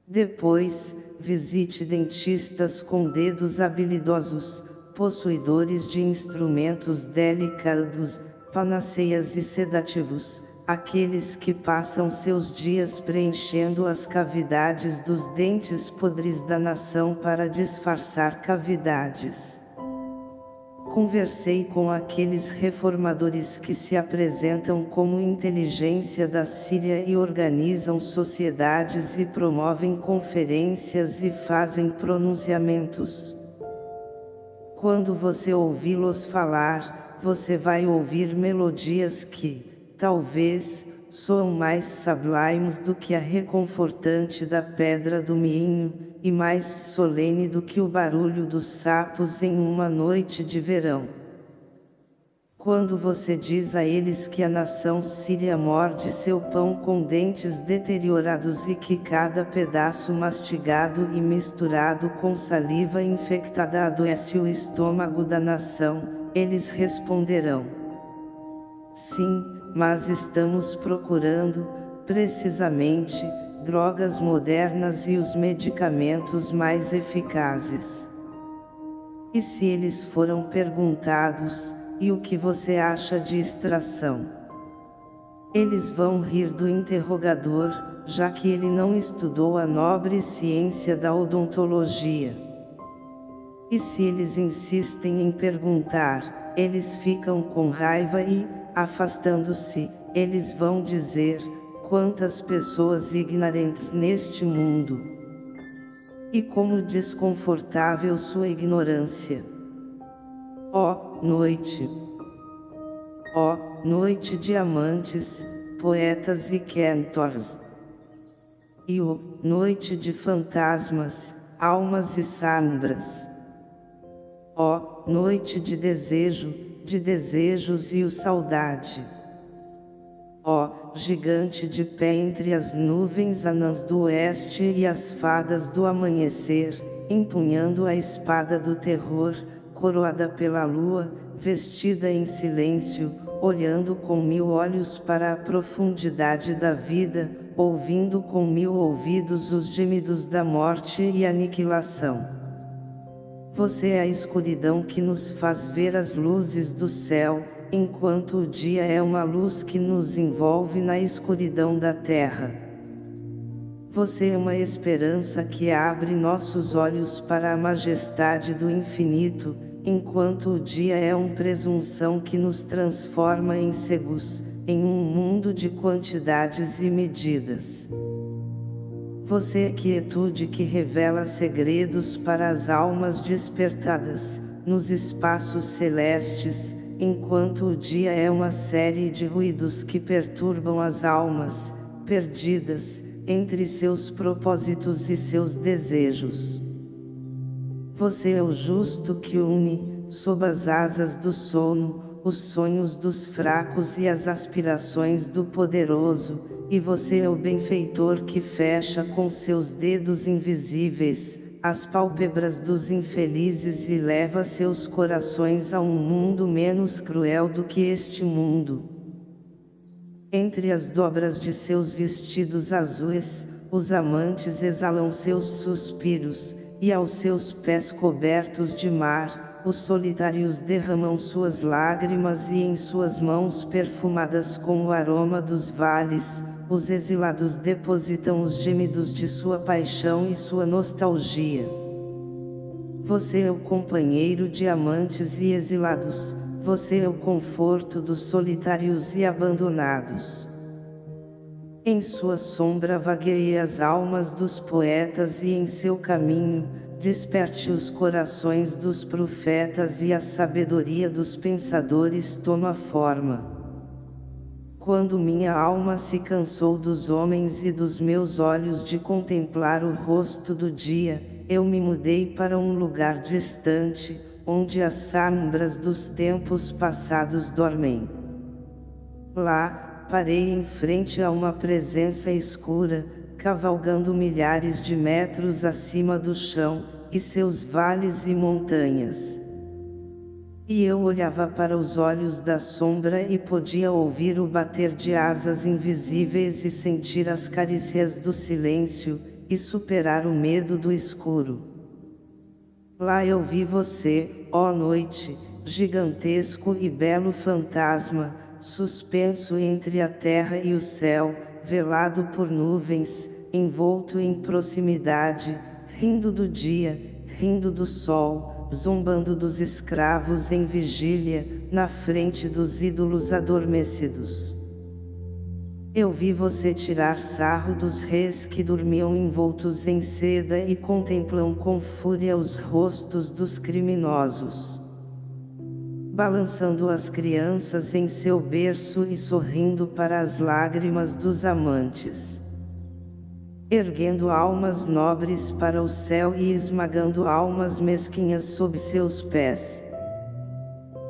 Depois, visite dentistas com dedos habilidosos, possuidores de instrumentos delicados, panaceias e sedativos, aqueles que passam seus dias preenchendo as cavidades dos dentes podres da nação para disfarçar cavidades. Conversei com aqueles reformadores que se apresentam como inteligência da Síria e organizam sociedades e promovem conferências e fazem pronunciamentos. Quando você ouvi-los falar, você vai ouvir melodias que, talvez, soam mais sublimes do que a reconfortante da pedra do minho, e mais solene do que o barulho dos sapos em uma noite de verão. Quando você diz a eles que a nação síria morde seu pão com dentes deteriorados e que cada pedaço mastigado e misturado com saliva infectada adoece o estômago da nação, eles responderão: Sim, mas estamos procurando, precisamente, drogas modernas e os medicamentos mais eficazes. E se eles foram perguntados, e o que você acha de extração? Eles vão rir do interrogador, já que ele não estudou a nobre ciência da odontologia. E se eles insistem em perguntar, eles ficam com raiva e, afastando-se, eles vão dizer, quantas pessoas ignorantes neste mundo. E como desconfortável sua ignorância. Ó, oh, noite! Ó, oh, noite de amantes, poetas e cantores! E o, oh, noite de fantasmas, almas e sombras! Ó, noite de desejo, de desejos e o saudade! Ó, gigante de pé entre as nuvens anãs do oeste e as fadas do amanhecer, empunhando a espada do terror, coroada pela lua, vestida em silêncio, olhando com mil olhos para a profundidade da vida, ouvindo com mil ouvidos os gemidos da morte e aniquilação. Você é a escuridão que nos faz ver as luzes do céu, enquanto o dia é uma luz que nos envolve na escuridão da terra. Você é uma esperança que abre nossos olhos para a majestade do infinito, enquanto o dia é uma presunção que nos transforma em cegos, em um mundo de quantidades e medidas. Você é quietude que revela segredos para as almas despertadas, nos espaços celestes, enquanto o dia é uma série de ruídos que perturbam as almas, perdidas, entre seus propósitos e seus desejos. Você é o justo que une, sob as asas do sono, os sonhos dos fracos e as aspirações do poderoso, e você é o benfeitor que fecha com seus dedos invisíveis, as pálpebras dos infelizes e leva seus corações a um mundo menos cruel do que este mundo. Entre as dobras de seus vestidos azuis, os amantes exalam seus suspiros, e aos seus pés cobertos de mar, os solitários derramam suas lágrimas e em suas mãos perfumadas com o aroma dos vales, os exilados depositam os gemidos de sua paixão e sua nostalgia. Você é o companheiro de amantes e exilados, você é o conforto dos solitários e abandonados. Em sua sombra vagueie as almas dos poetas e em seu caminho, desperte os corações dos profetas e a sabedoria dos pensadores toma forma. Quando minha alma se cansou dos homens e dos meus olhos de contemplar o rosto do dia, eu me mudei para um lugar distante, onde as sombras dos tempos passados dormem. Lá, parei em frente a uma presença escura, cavalgando milhares de metros acima do chão, e seus vales e montanhas. E eu olhava para os olhos da sombra e podia ouvir o bater de asas invisíveis e sentir as carícias do silêncio, e superar o medo do escuro. Lá eu vi você, ó noite, gigantesco e belo fantasma, suspenso entre a terra e o céu, velado por nuvens, envolto em proximidade, rindo do dia, rindo do sol, zombando dos escravos em vigília, na frente dos ídolos adormecidos. Eu vi você tirar sarro dos reis que dormiam envoltos em seda e contemplam com fúria os rostos dos criminosos. Balançando as crianças em seu berço e sorrindo para as lágrimas dos amantes erguendo almas nobres para o céu e esmagando almas mesquinhas sob seus pés.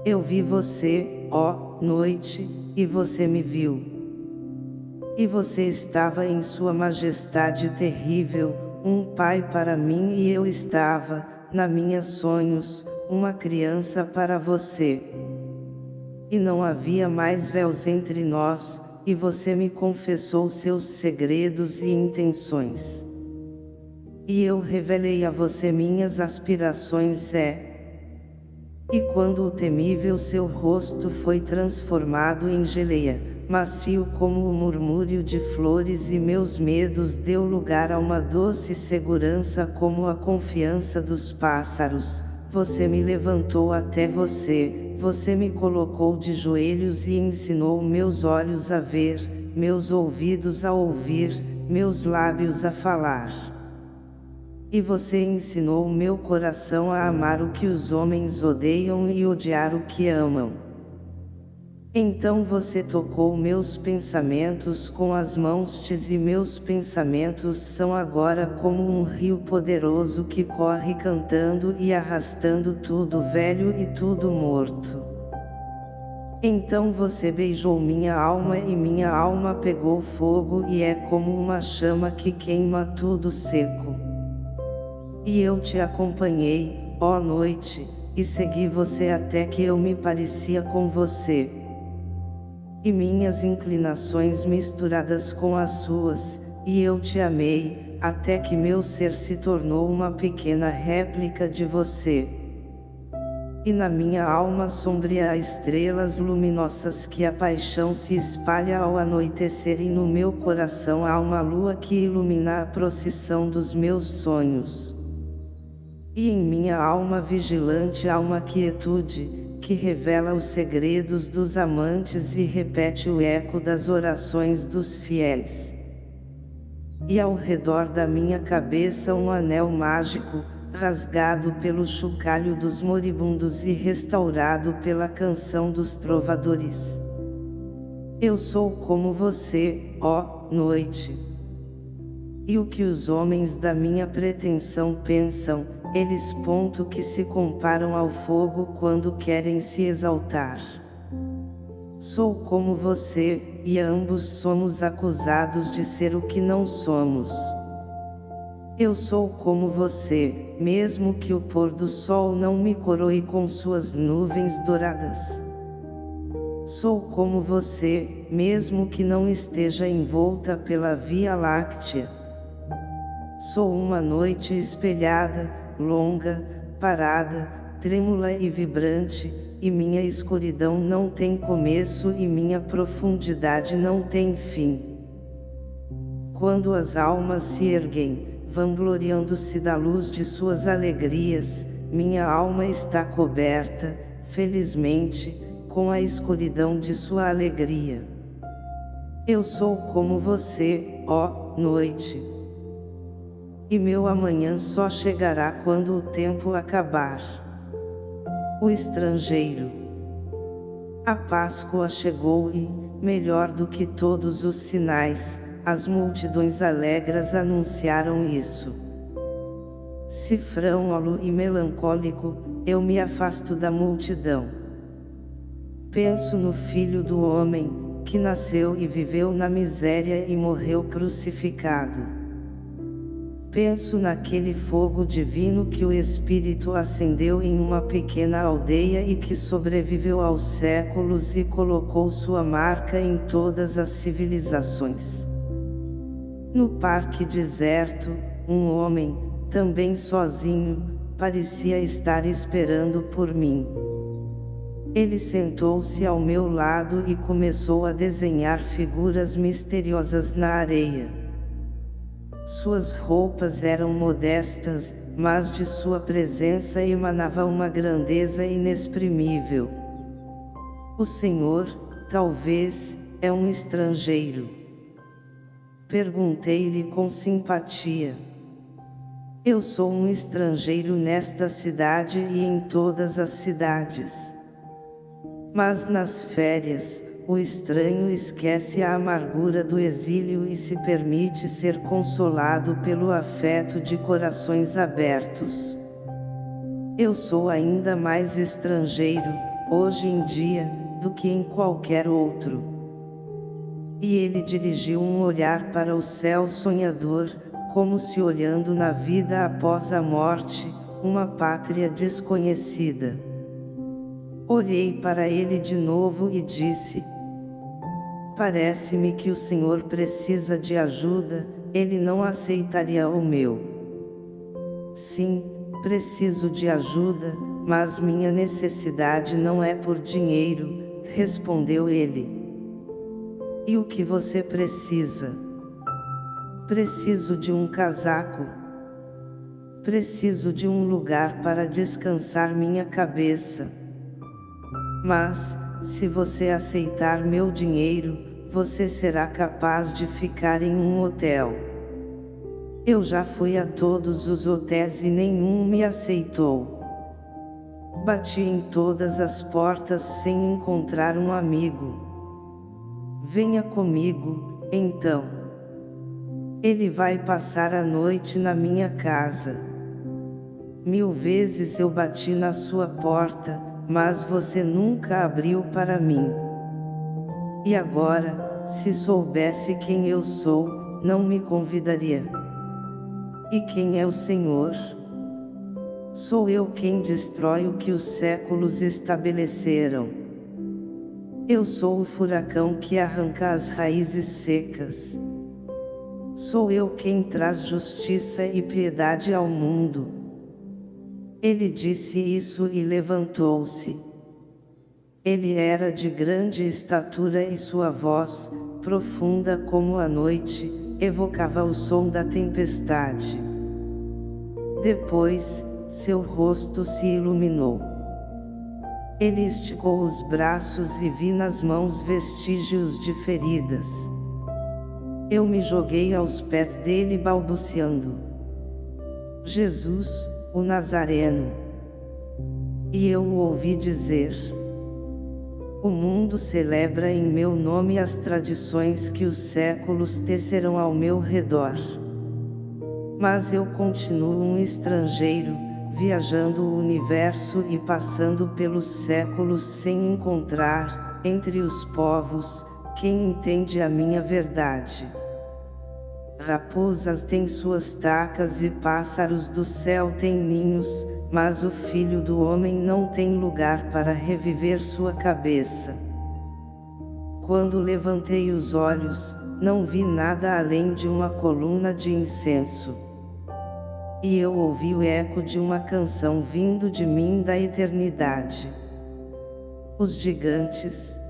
Eu vi você, ó, noite, e você me viu. E você estava em sua majestade terrível, um pai para mim e eu estava, na minha sonhos, uma criança para você. E não havia mais véus entre nós, e você me confessou seus segredos e intenções. E eu revelei a você minhas aspirações é. E quando o temível seu rosto foi transformado em geleia, macio como o murmúrio de flores e meus medos deu lugar a uma doce segurança como a confiança dos pássaros, você me levantou até você, você me colocou de joelhos e ensinou meus olhos a ver, meus ouvidos a ouvir, meus lábios a falar. E você ensinou meu coração a amar o que os homens odeiam e odiar o que amam. Então você tocou meus pensamentos com as mãos e meus pensamentos são agora como um rio poderoso que corre cantando e arrastando tudo velho e tudo morto. Então você beijou minha alma e minha alma pegou fogo e é como uma chama que queima tudo seco. E eu te acompanhei, ó noite, e segui você até que eu me parecia com você e minhas inclinações misturadas com as suas, e eu te amei, até que meu ser se tornou uma pequena réplica de você. E na minha alma sombria há estrelas luminosas que a paixão se espalha ao anoitecer e no meu coração há uma lua que ilumina a procissão dos meus sonhos. E em minha alma vigilante há uma quietude, que revela os segredos dos amantes e repete o eco das orações dos fiéis. E ao redor da minha cabeça um anel mágico, rasgado pelo chocalho dos moribundos e restaurado pela canção dos trovadores. Eu sou como você, ó noite. E o que os homens da minha pretensão pensam, eles ponto que se comparam ao fogo quando querem se exaltar. Sou como você, e ambos somos acusados de ser o que não somos. Eu sou como você, mesmo que o pôr do sol não me coroe com suas nuvens douradas. Sou como você, mesmo que não esteja envolta pela Via Láctea. Sou uma noite espelhada, longa, parada, trêmula e vibrante, e minha escuridão não tem começo e minha profundidade não tem fim. Quando as almas se erguem, vangloriando-se da luz de suas alegrias, minha alma está coberta, felizmente, com a escuridão de sua alegria. Eu sou como você, ó noite e meu amanhã só chegará quando o tempo acabar. O estrangeiro. A Páscoa chegou e, melhor do que todos os sinais, as multidões alegres anunciaram isso. Cifrão-olo e melancólico, eu me afasto da multidão. Penso no Filho do Homem, que nasceu e viveu na miséria e morreu crucificado. Penso naquele fogo divino que o Espírito acendeu em uma pequena aldeia e que sobreviveu aos séculos e colocou sua marca em todas as civilizações. No parque deserto, um homem, também sozinho, parecia estar esperando por mim. Ele sentou-se ao meu lado e começou a desenhar figuras misteriosas na areia. Suas roupas eram modestas, mas de sua presença emanava uma grandeza inexprimível. O Senhor, talvez, é um estrangeiro. Perguntei-lhe com simpatia. Eu sou um estrangeiro nesta cidade e em todas as cidades. Mas nas férias, o estranho esquece a amargura do exílio e se permite ser consolado pelo afeto de corações abertos. Eu sou ainda mais estrangeiro, hoje em dia, do que em qualquer outro. E ele dirigiu um olhar para o céu sonhador, como se olhando na vida após a morte, uma pátria desconhecida. Olhei para ele de novo e disse, Parece-me que o Senhor precisa de ajuda, ele não aceitaria o meu. Sim, preciso de ajuda, mas minha necessidade não é por dinheiro, respondeu ele. E o que você precisa? Preciso de um casaco. Preciso de um lugar para descansar minha cabeça. Mas, se você aceitar meu dinheiro, você será capaz de ficar em um hotel. Eu já fui a todos os hotéis e nenhum me aceitou. Bati em todas as portas sem encontrar um amigo. Venha comigo, então. Ele vai passar a noite na minha casa. Mil vezes eu bati na sua porta, mas você nunca abriu para mim. E agora, se soubesse quem eu sou, não me convidaria. E quem é o Senhor? Sou eu quem destrói o que os séculos estabeleceram. Eu sou o furacão que arranca as raízes secas. Sou eu quem traz justiça e piedade ao mundo. Ele disse isso e levantou-se. Ele era de grande estatura e sua voz, profunda como a noite, evocava o som da tempestade. Depois, seu rosto se iluminou. Ele esticou os braços e vi nas mãos vestígios de feridas. Eu me joguei aos pés dele balbuciando. Jesus, o Nazareno. E eu o ouvi dizer: O mundo celebra em meu nome as tradições que os séculos tecerão ao meu redor. Mas eu continuo um estrangeiro, viajando o universo e passando pelos séculos sem encontrar, entre os povos, quem entende a minha verdade. Raposas têm suas tacas e pássaros do céu têm ninhos, mas o filho do homem não tem lugar para reviver sua cabeça. Quando levantei os olhos, não vi nada além de uma coluna de incenso. E eu ouvi o eco de uma canção vindo de mim da eternidade. Os gigantes,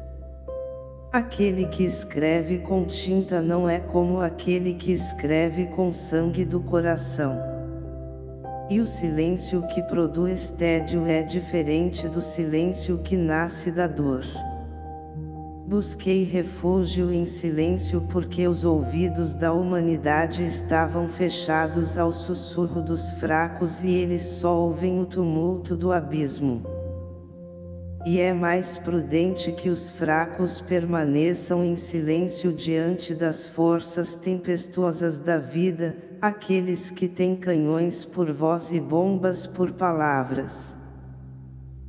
Aquele que escreve com tinta não é como aquele que escreve com sangue do coração. E o silêncio que produz tédio é diferente do silêncio que nasce da dor. Busquei refúgio em silêncio porque os ouvidos da humanidade estavam fechados ao sussurro dos fracos e eles só ouvem o tumulto do abismo. E é mais prudente que os fracos permaneçam em silêncio diante das forças tempestuosas da vida, aqueles que têm canhões por voz e bombas por palavras.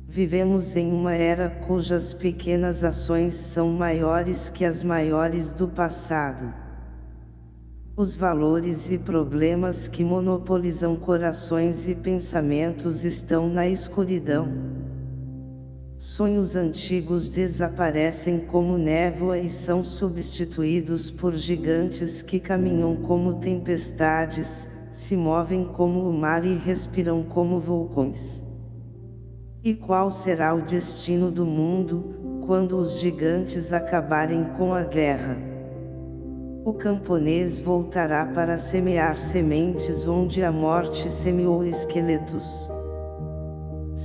Vivemos em uma era cujas pequenas ações são maiores que as maiores do passado. Os valores e problemas que monopolizam corações e pensamentos estão na escuridão. Sonhos antigos desaparecem como névoa e são substituídos por gigantes que caminham como tempestades, se movem como o mar e respiram como vulcões. E qual será o destino do mundo, quando os gigantes acabarem com a guerra? O camponês voltará para semear sementes onde a morte semeou esqueletos.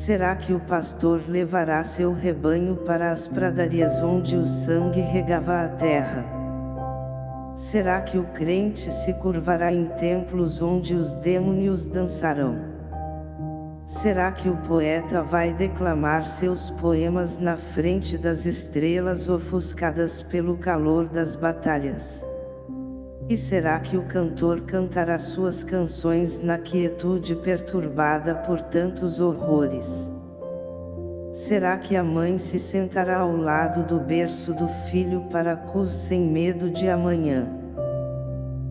Será que o pastor levará seu rebanho para as pradarias onde o sangue regava a terra? Será que o crente se curvará em templos onde os demônios dançarão? Será que o poeta vai declamar seus poemas na frente das estrelas ofuscadas pelo calor das batalhas? E será que o cantor cantará suas canções na quietude perturbada por tantos horrores? Será que a mãe se sentará ao lado do berço do filho para cus sem medo de amanhã?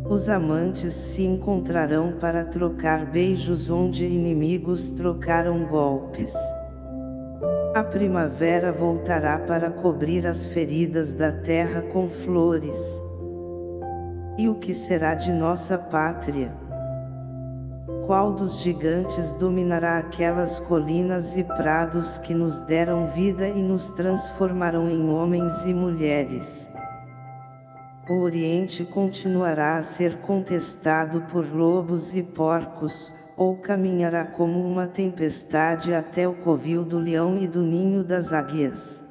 Os amantes se encontrarão para trocar beijos onde inimigos trocaram golpes. A primavera voltará para cobrir as feridas da terra com flores. E o que será de nossa pátria? Qual dos gigantes dominará aquelas colinas e prados que nos deram vida e nos transformarão em homens e mulheres? o Oriente continuará a ser contestado por lobos e porcos, ou caminhará como uma tempestade até o covil do leão e do ninho das águias.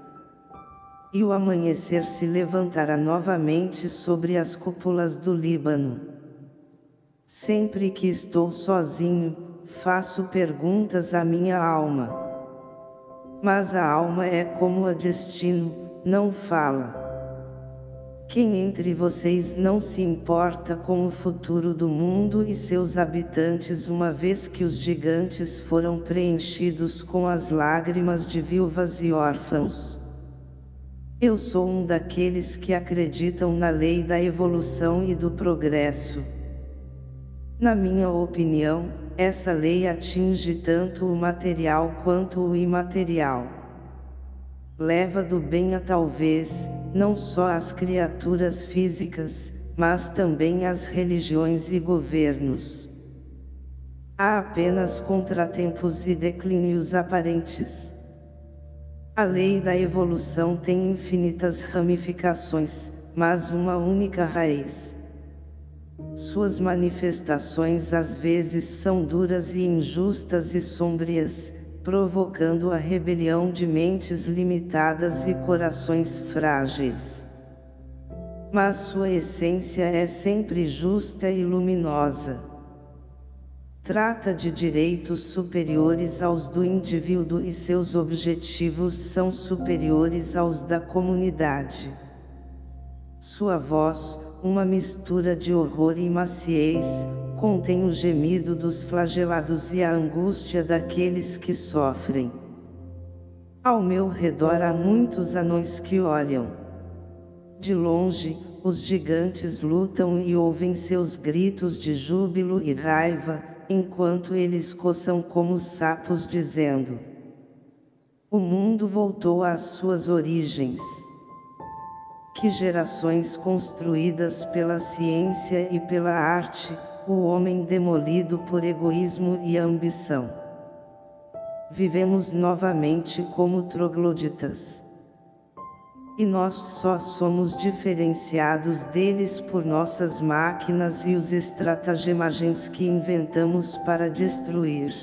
E o amanhecer se levantará novamente sobre as cúpulas do Líbano. Sempre que estou sozinho, faço perguntas à minha alma. Mas a alma é como a destino, não fala. Quem entre vocês não se importa com o futuro do mundo e seus habitantes uma vez que os gigantes foram preenchidos com as lágrimas de viúvas e órfãos? Eu sou um daqueles que acreditam na lei da evolução e do progresso. Na minha opinião, essa lei atinge tanto o material quanto o imaterial leva do bem a talvez, não só as criaturas físicas, mas também as religiões e governos. Há apenas contratempos e declínios aparentes. A lei da evolução tem infinitas ramificações, mas uma única raiz. Suas manifestações às vezes são duras e injustas e sombrias, provocando a rebelião de mentes limitadas e corações frágeis. Mas sua essência é sempre justa e luminosa. Trata de direitos superiores aos do indivíduo e seus objetivos são superiores aos da comunidade. Sua voz, uma mistura de horror e maciez, contém o gemido dos flagelados e a angústia daqueles que sofrem. Ao meu redor há muitos anões que olham. De longe, os gigantes lutam e ouvem seus gritos de júbilo e raiva, enquanto eles coçam como sapos dizendo: O mundo voltou às suas origens. Que gerações construídas pela ciência e pela arte, o homem demolido por egoísmo e ambição. Vivemos novamente como trogloditas. E nós só somos diferenciados deles por nossas máquinas e os estratagemas que inventamos para destruir.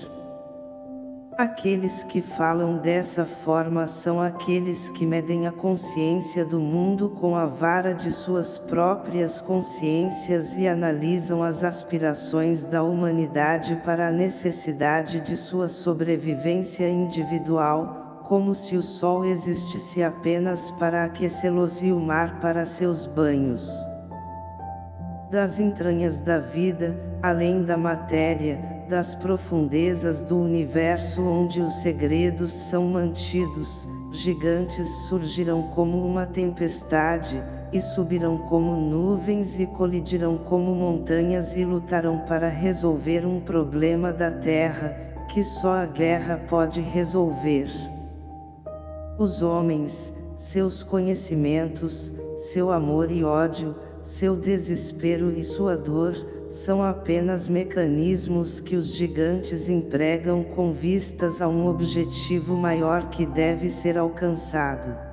Aqueles que falam dessa forma são aqueles que medem a consciência do mundo com a vara de suas próprias consciências e analisam as aspirações da humanidade para a necessidade de sua sobrevivência individual, como se o sol existisse apenas para aquecê-los e o mar para seus banhos. Das entranhas da vida, além da matéria, das profundezas do universo onde os segredos são mantidos, gigantes surgirão como uma tempestade, e subirão como nuvens e colidirão como montanhas e lutarão para resolver um problema da Terra, que só a guerra pode resolver. Os homens, seus conhecimentos, seu amor e ódio, seu desespero e sua dor, são apenas mecanismos que os gigantes empregam com vistas a um objetivo maior que deve ser alcançado.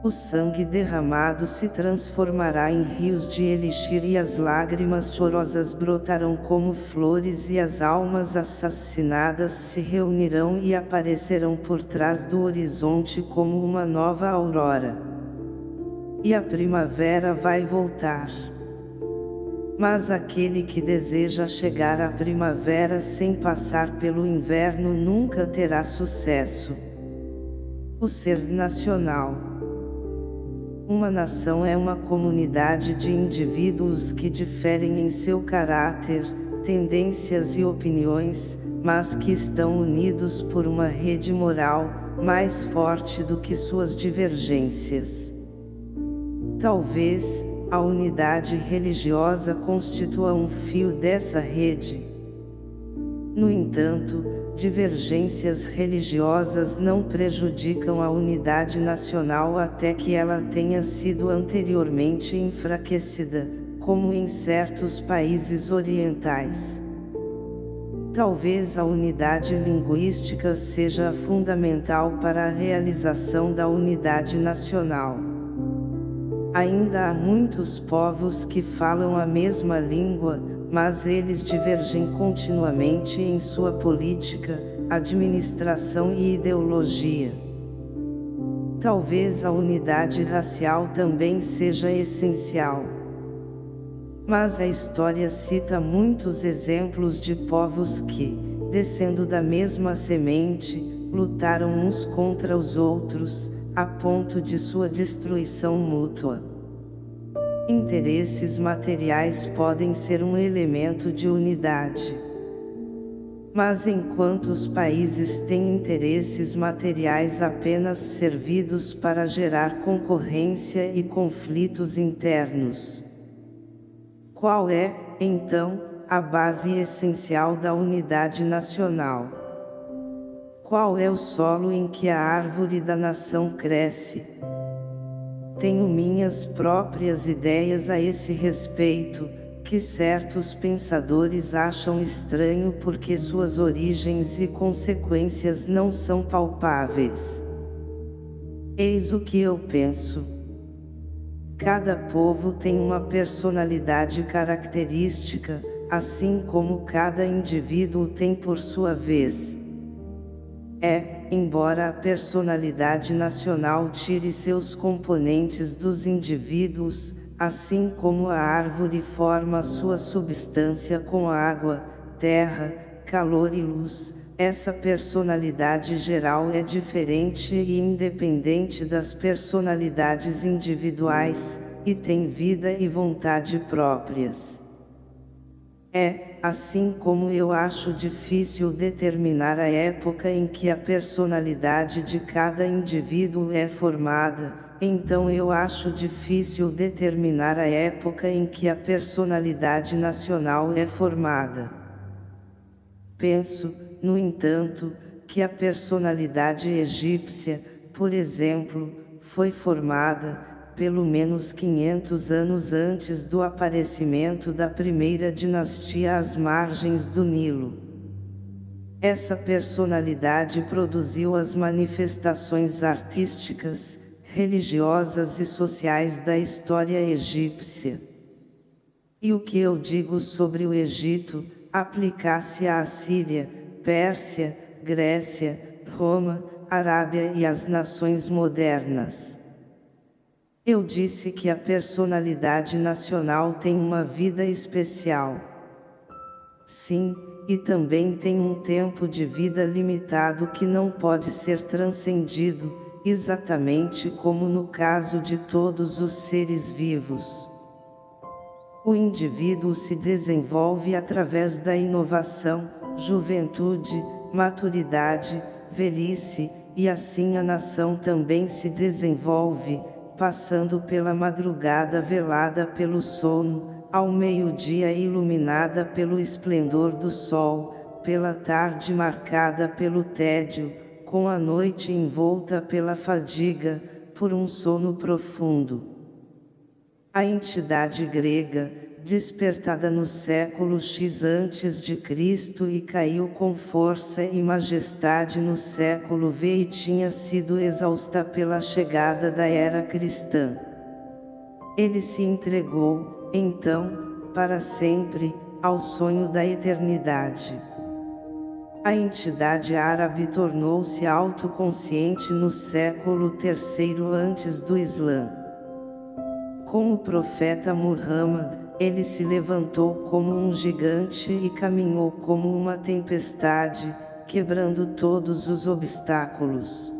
O sangue derramado se transformará em rios de elixir e as lágrimas chorosas brotarão como flores e as almas assassinadas se reunirão e aparecerão por trás do horizonte como uma nova aurora. E a primavera vai voltar. Mas aquele que deseja chegar à primavera sem passar pelo inverno nunca terá sucesso. O ser nacional. Uma nação é uma comunidade de indivíduos que diferem em seu caráter, tendências e opiniões, mas que estão unidos por uma rede moral, mais forte do que suas divergências. Talvez, a unidade religiosa constitua um fio dessa rede. No entanto, divergências religiosas não prejudicam a unidade nacional até que ela tenha sido anteriormente enfraquecida, como em certos países orientais. Talvez a unidade linguística seja fundamental para a realização da unidade nacional. Ainda há muitos povos que falam a mesma língua, mas eles divergem continuamente em sua política, administração e ideologia. Talvez a unidade racial também seja essencial. Mas a história cita muitos exemplos de povos que, descendo da mesma semente, lutaram uns contra os outros, a ponto de sua destruição mútua. Interesses materiais podem ser um elemento de unidade. Mas enquanto os países têm interesses materiais apenas servidos para gerar concorrência e conflitos internos. Qual é, então, a base essencial da unidade nacional? Qual é o solo em que a árvore da nação cresce? Tenho minhas próprias ideias a esse respeito, que certos pensadores acham estranho porque suas origens e consequências não são palpáveis. Eis o que eu penso. Cada povo tem uma personalidade característica, assim como cada indivíduo tem por sua vez. É, embora a personalidade nacional tire seus componentes dos indivíduos, assim como a árvore forma sua substância com água, terra, calor e luz, essa personalidade geral é diferente e independente das personalidades individuais, e tem vida e vontade próprias. É, assim como eu acho difícil determinar a época em que a personalidade de cada indivíduo é formada, então eu acho difícil determinar a época em que a personalidade nacional é formada. Penso, no entanto, que a personalidade egípcia, por exemplo, foi formada, pelo menos 500 anos antes do aparecimento da primeira dinastia às margens do Nilo. Essa personalidade produziu as manifestações artísticas, religiosas e sociais da história egípcia. E o que eu digo sobre o Egito, aplicasse à Assíria, Pérsia, Grécia, Roma, Arábia e as nações modernas. Eu disse que a personalidade nacional tem uma vida especial. Sim, e também tem um tempo de vida limitado que não pode ser transcendido, exatamente como no caso de todos os seres vivos. O indivíduo se desenvolve através da inovação, juventude, maturidade, velhice, e assim a nação também se desenvolve, passando pela madrugada velada pelo sono, ao meio-dia iluminada pelo esplendor do sol, pela tarde marcada pelo tédio, com a noite envolta pela fadiga, por um sono profundo. A entidade grega, despertada no século X antes de Cristo e caiu com força e majestade no século V e tinha sido exausta pela chegada da era cristã. Ele se entregou, então, para sempre, ao sonho da eternidade. A entidade árabe tornou-se autoconsciente no século III antes do Islã. Com o profeta Muhammad, ele se levantou como um gigante e caminhou como uma tempestade, quebrando todos os obstáculos.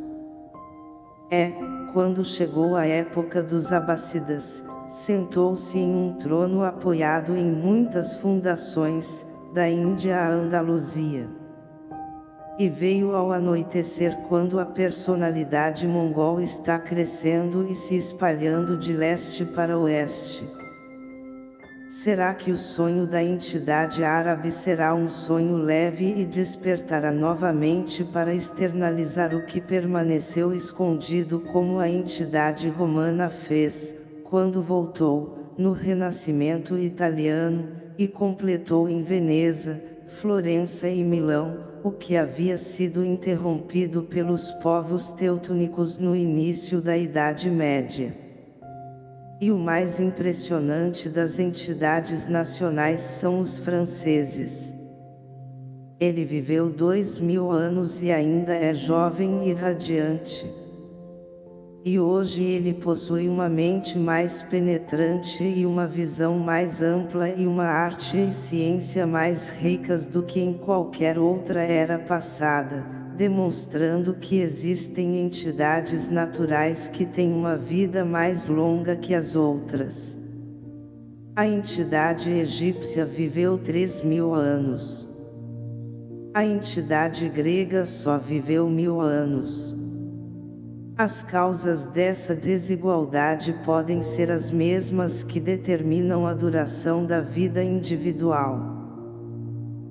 É, quando chegou a época dos Abássidas, sentou-se em um trono apoiado em muitas fundações, da Índia à Andaluzia. E veio ao anoitecer quando a personalidade mongol está crescendo e se espalhando de leste para oeste. Será que o sonho da entidade árabe será um sonho leve e despertará novamente para externalizar o que permaneceu escondido como a entidade romana fez, quando voltou, no Renascimento italiano, e completou em Veneza, Florença e Milão, o que havia sido interrompido pelos povos teutônicos no início da Idade Média. E o mais impressionante das entidades nacionais são os franceses. Ele viveu dois mil anos e ainda é jovem e radiante. E hoje ele possui uma mente mais penetrante e uma visão mais ampla e uma arte e ciência mais ricas do que em qualquer outra era passada demonstrando que existem entidades naturais que têm uma vida mais longa que as outras. A entidade egípcia viveu 3 mil anos. A entidade grega só viveu mil anos. As causas dessa desigualdade podem ser as mesmas que determinam a duração da vida individual.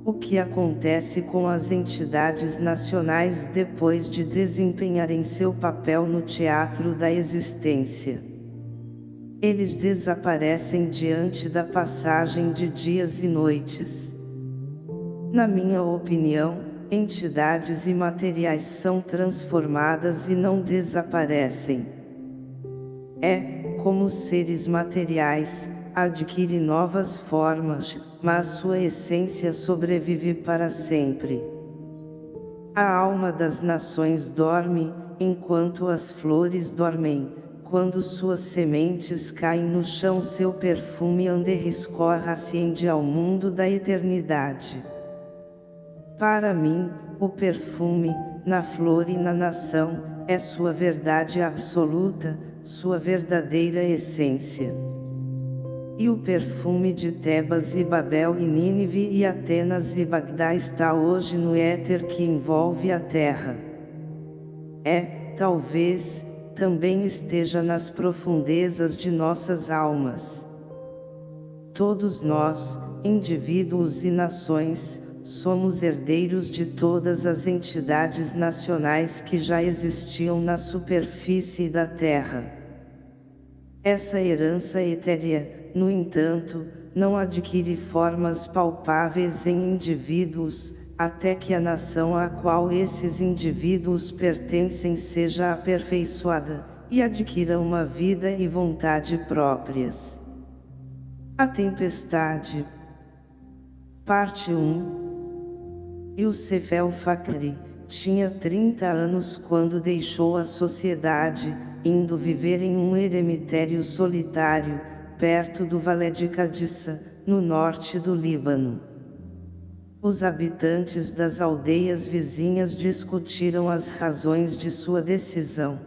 O que acontece com as entidades nacionais depois de desempenharem seu papel no teatro da existência? Eles desaparecem diante da passagem de dias e noites. Na minha opinião, entidades imateriais são transformadas e não desaparecem. É, como seres materiais, adquire novas formas, mas sua essência sobrevive para sempre. A alma das nações dorme, enquanto as flores dormem, quando suas sementes caem no chão seu perfume ande escorra-se ao mundo da eternidade. Para mim, o perfume, na flor e na nação, é sua verdade absoluta, sua verdadeira essência e o perfume de Tebas e Babel e Nínive e Atenas e Bagdá está hoje no éter que envolve a terra. É, talvez, também esteja nas profundezas de nossas almas. Todos nós, indivíduos e nações, somos herdeiros de todas as entidades nacionais que já existiam na superfície da Terra. Essa herança etérea, no entanto, não adquire formas palpáveis em indivíduos, até que a nação a qual esses indivíduos pertencem seja aperfeiçoada, e adquira uma vida e vontade próprias. A Tempestade Parte 1 Yusef Fakri tinha 30 anos quando deixou a sociedade, indo viver em um eremitério solitário, perto do Valé de Cadissa, no norte do Líbano. Os habitantes das aldeias vizinhas discutiram as razões de sua decisão.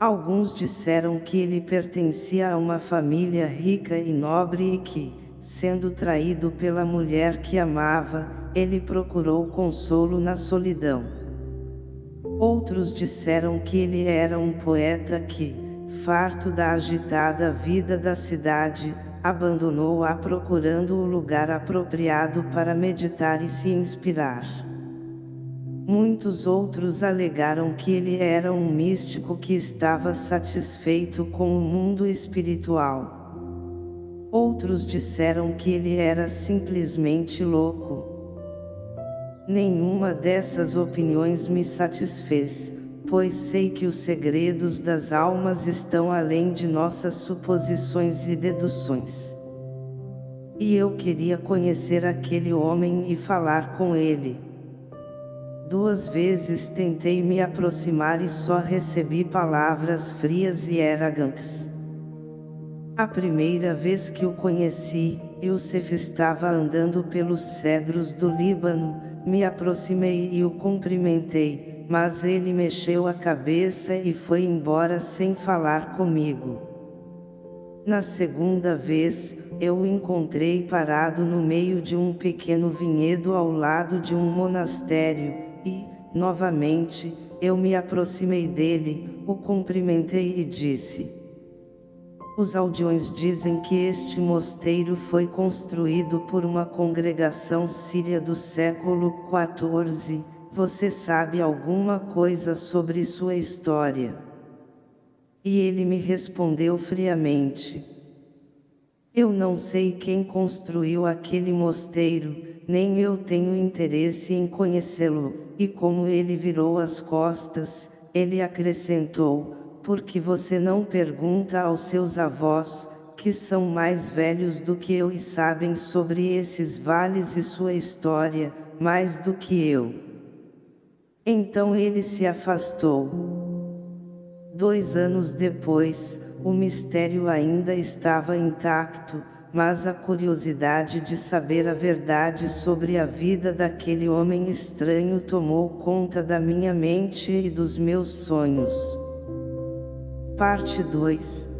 Alguns disseram que ele pertencia a uma família rica e nobre e que, sendo traído pela mulher que amava, ele procurou consolo na solidão. Outros disseram que ele era um poeta que, farto da agitada vida da cidade, abandonou-a procurando o lugar apropriado para meditar e se inspirar. Muitos outros alegaram que ele era um místico que estava satisfeito com o mundo espiritual. Outros disseram que ele era simplesmente louco. Nenhuma dessas opiniões me satisfez, pois sei que os segredos das almas estão além de nossas suposições e deduções. E eu queria conhecer aquele homem e falar com ele. Duas vezes tentei me aproximar e só recebi palavras frias e arrogantes. A primeira vez que o conheci, Yusuf estava andando pelos cedros do Líbano, me aproximei e o cumprimentei, mas ele mexeu a cabeça e foi embora sem falar comigo. Na segunda vez, eu o encontrei parado no meio de um pequeno vinhedo ao lado de um monastério, e, novamente, eu me aproximei dele, o cumprimentei e disse. Os aldeões dizem que este mosteiro foi construído por uma congregação síria do século XIV, você sabe alguma coisa sobre sua história? E ele me respondeu friamente. Eu não sei quem construiu aquele mosteiro, nem eu tenho interesse em conhecê-lo, e como ele virou as costas, ele acrescentou, Por que você não pergunta aos seus avós, que são mais velhos do que eu e sabem sobre esses vales e sua história, mais do que eu? Então ele se afastou. Dois anos depois, o mistério ainda estava intacto, mas a curiosidade de saber a verdade sobre a vida daquele homem estranho tomou conta da minha mente e dos meus sonhos. Parte 2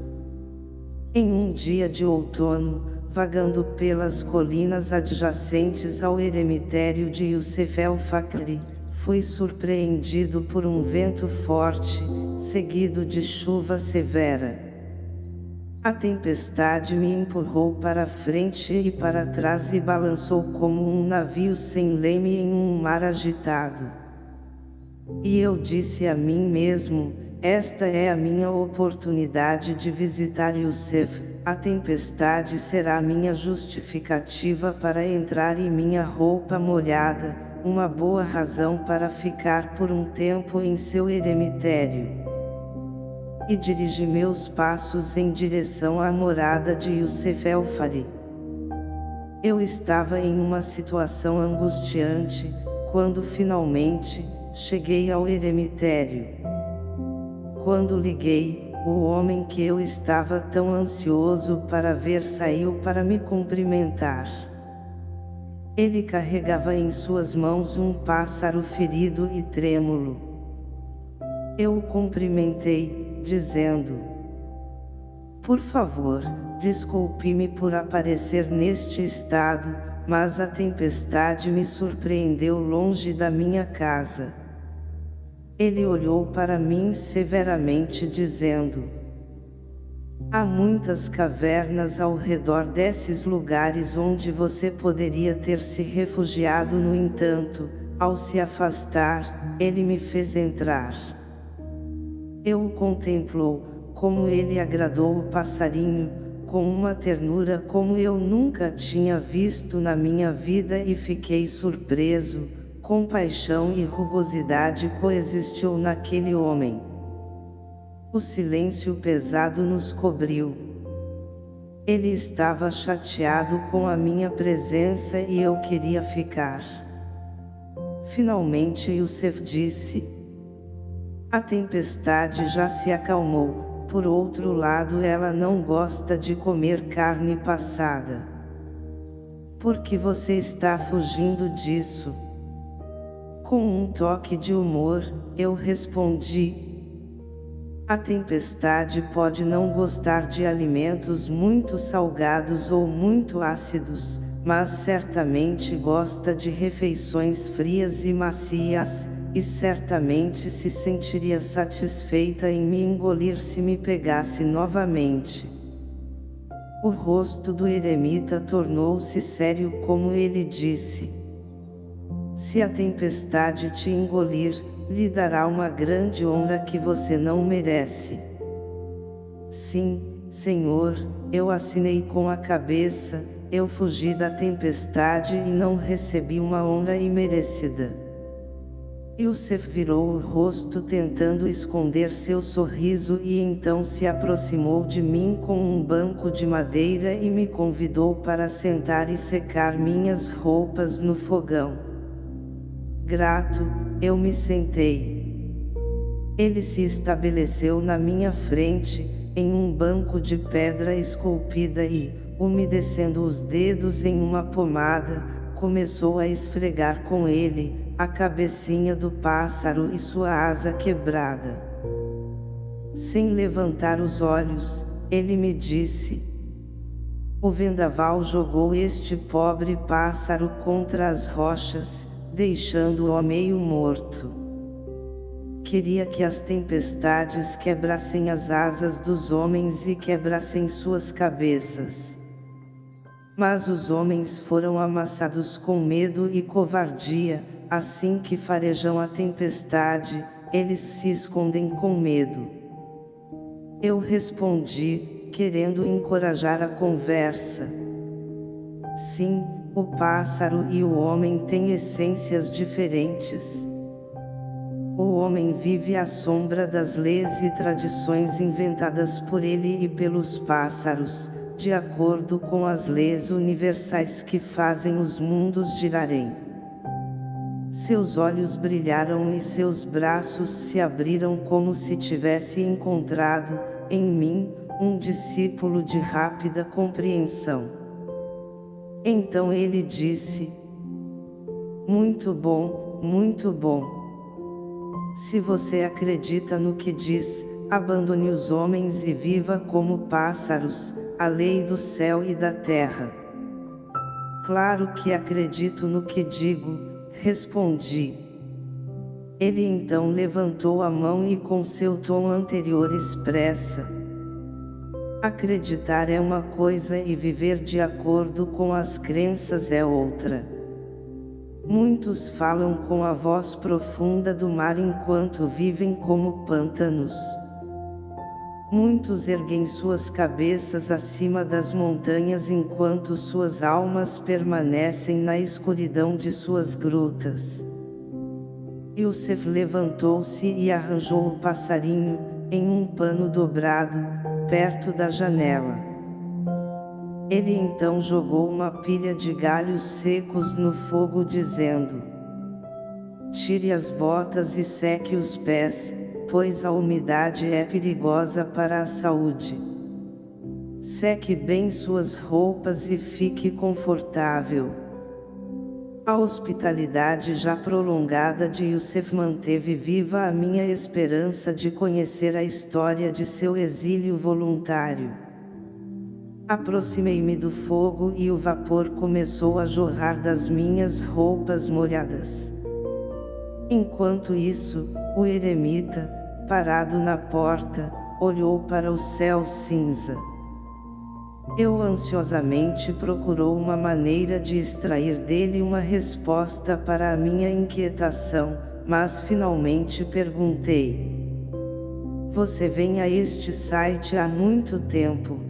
Em um dia de outono, vagando pelas colinas adjacentes ao eremitério de Youssef el-Fakri, fui surpreendido por um vento forte, seguido de chuva severa. A tempestade me empurrou para frente e para trás e balançou como um navio sem leme em um mar agitado. E eu disse a mim mesmo, esta é a minha oportunidade de visitar Youssef, a tempestade será minha justificativa para entrar em minha roupa molhada, uma boa razão para ficar por um tempo em seu eremitério e dirigi meus passos em direção à morada de Youssef El-Fari. Eu estava em uma situação angustiante, quando finalmente, cheguei ao eremitério. Quando liguei, o homem que eu estava tão ansioso para ver saiu para me cumprimentar. Ele carregava em suas mãos um pássaro ferido e trêmulo. Eu o cumprimentei, dizendo: Por favor, desculpe-me por aparecer neste estado, mas a tempestade me surpreendeu longe da minha casa. Ele olhou para mim severamente dizendo: Há muitas cavernas ao redor desses lugares onde você poderia ter se refugiado no entanto, ao se afastar, ele me fez entrar. Eu o contemplou, como ele agradou o passarinho, com uma ternura como eu nunca tinha visto na minha vida e fiquei surpreso, compaixão e rugosidade coexistiu naquele homem. O silêncio pesado nos cobriu. Ele estava chateado com a minha presença e eu queria ficar. Finalmente Yusef disse, a tempestade já se acalmou, por outro lado ela não gosta de comer carne passada. Por que você está fugindo disso? Com um toque de humor, eu respondi. A tempestade pode não gostar de alimentos muito salgados ou muito ácidos, mas certamente gosta de refeições frias e macias, e certamente se sentiria satisfeita em me engolir se me pegasse novamente. O rosto do eremita tornou-se sério como ele disse. Se a tempestade te engolir, lhe dará uma grande honra que você não merece. Sim, Senhor, eu assinei com a cabeça, eu fugi da tempestade e não recebi uma honra imerecida. Yusef virou o rosto tentando esconder seu sorriso e então se aproximou de mim com um banco de madeira e me convidou para sentar e secar minhas roupas no fogão. Grato, eu me sentei. Ele se estabeleceu na minha frente, em um banco de pedra esculpida e, umedecendo os dedos em uma pomada, começou a esfregar com ele, a cabecinha do pássaro e sua asa quebrada. Sem levantar os olhos, ele me disse: O vendaval jogou este pobre pássaro contra as rochas, deixando-o meio morto. Queria que as tempestades quebrassem as asas dos homens e quebrassem suas cabeças. Mas os homens foram amassados com medo e covardia, assim que farejam a tempestade, eles se escondem com medo. Eu respondi, querendo encorajar a conversa. Sim, o pássaro e o homem têm essências diferentes. O homem vive à sombra das leis e tradições inventadas por ele e pelos pássaros, de acordo com as leis universais que fazem os mundos girarem. Seus olhos brilharam e seus braços se abriram como se tivesse encontrado, em mim, um discípulo de rápida compreensão. Então ele disse, Muito bom, muito bom. Se você acredita no que diz, abandone os homens e viva como pássaros, a lei do céu e da terra. Claro que acredito no que digo, respondi. Ele então levantou a mão e com seu tom anterior expressa. Acreditar é uma coisa e viver de acordo com as crenças é outra. Muitos falam com a voz profunda do mar enquanto vivem como pântanos. Muitos erguem suas cabeças acima das montanhas enquanto suas almas permanecem na escuridão de suas grutas. Yusef levantou-se e arranjou o passarinho, em um pano dobrado, perto da janela. Ele então jogou uma pilha de galhos secos no fogo dizendo, Tire as botas e seque os pés, pois a umidade é perigosa para a saúde. Seque bem suas roupas e fique confortável. A hospitalidade já prolongada de Yusuf manteve viva a minha esperança de conhecer a história de seu exílio voluntário. Aproximei-me do fogo e o vapor começou a jorrar das minhas roupas molhadas. Enquanto isso, o eremita, parado na porta, olhou para o céu cinza. Eu ansiosamente procurou uma maneira de extrair dele uma resposta para a minha inquietação, mas finalmente perguntei. Você vem a este site há muito tempo.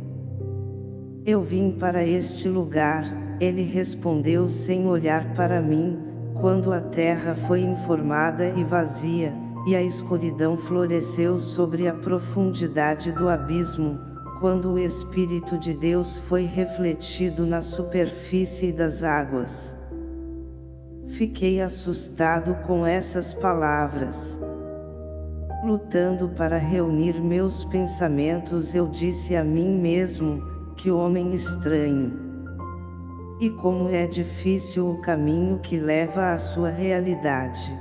Eu vim para este lugar, ele respondeu sem olhar para mim, quando a terra foi informada e vazia, e a escuridão floresceu sobre a profundidade do abismo, quando o Espírito de Deus foi refletido na superfície das águas. Fiquei assustado com essas palavras. Lutando para reunir meus pensamentos eu disse a mim mesmo, que homem estranho! E como é difícil o caminho que leva à sua realidade.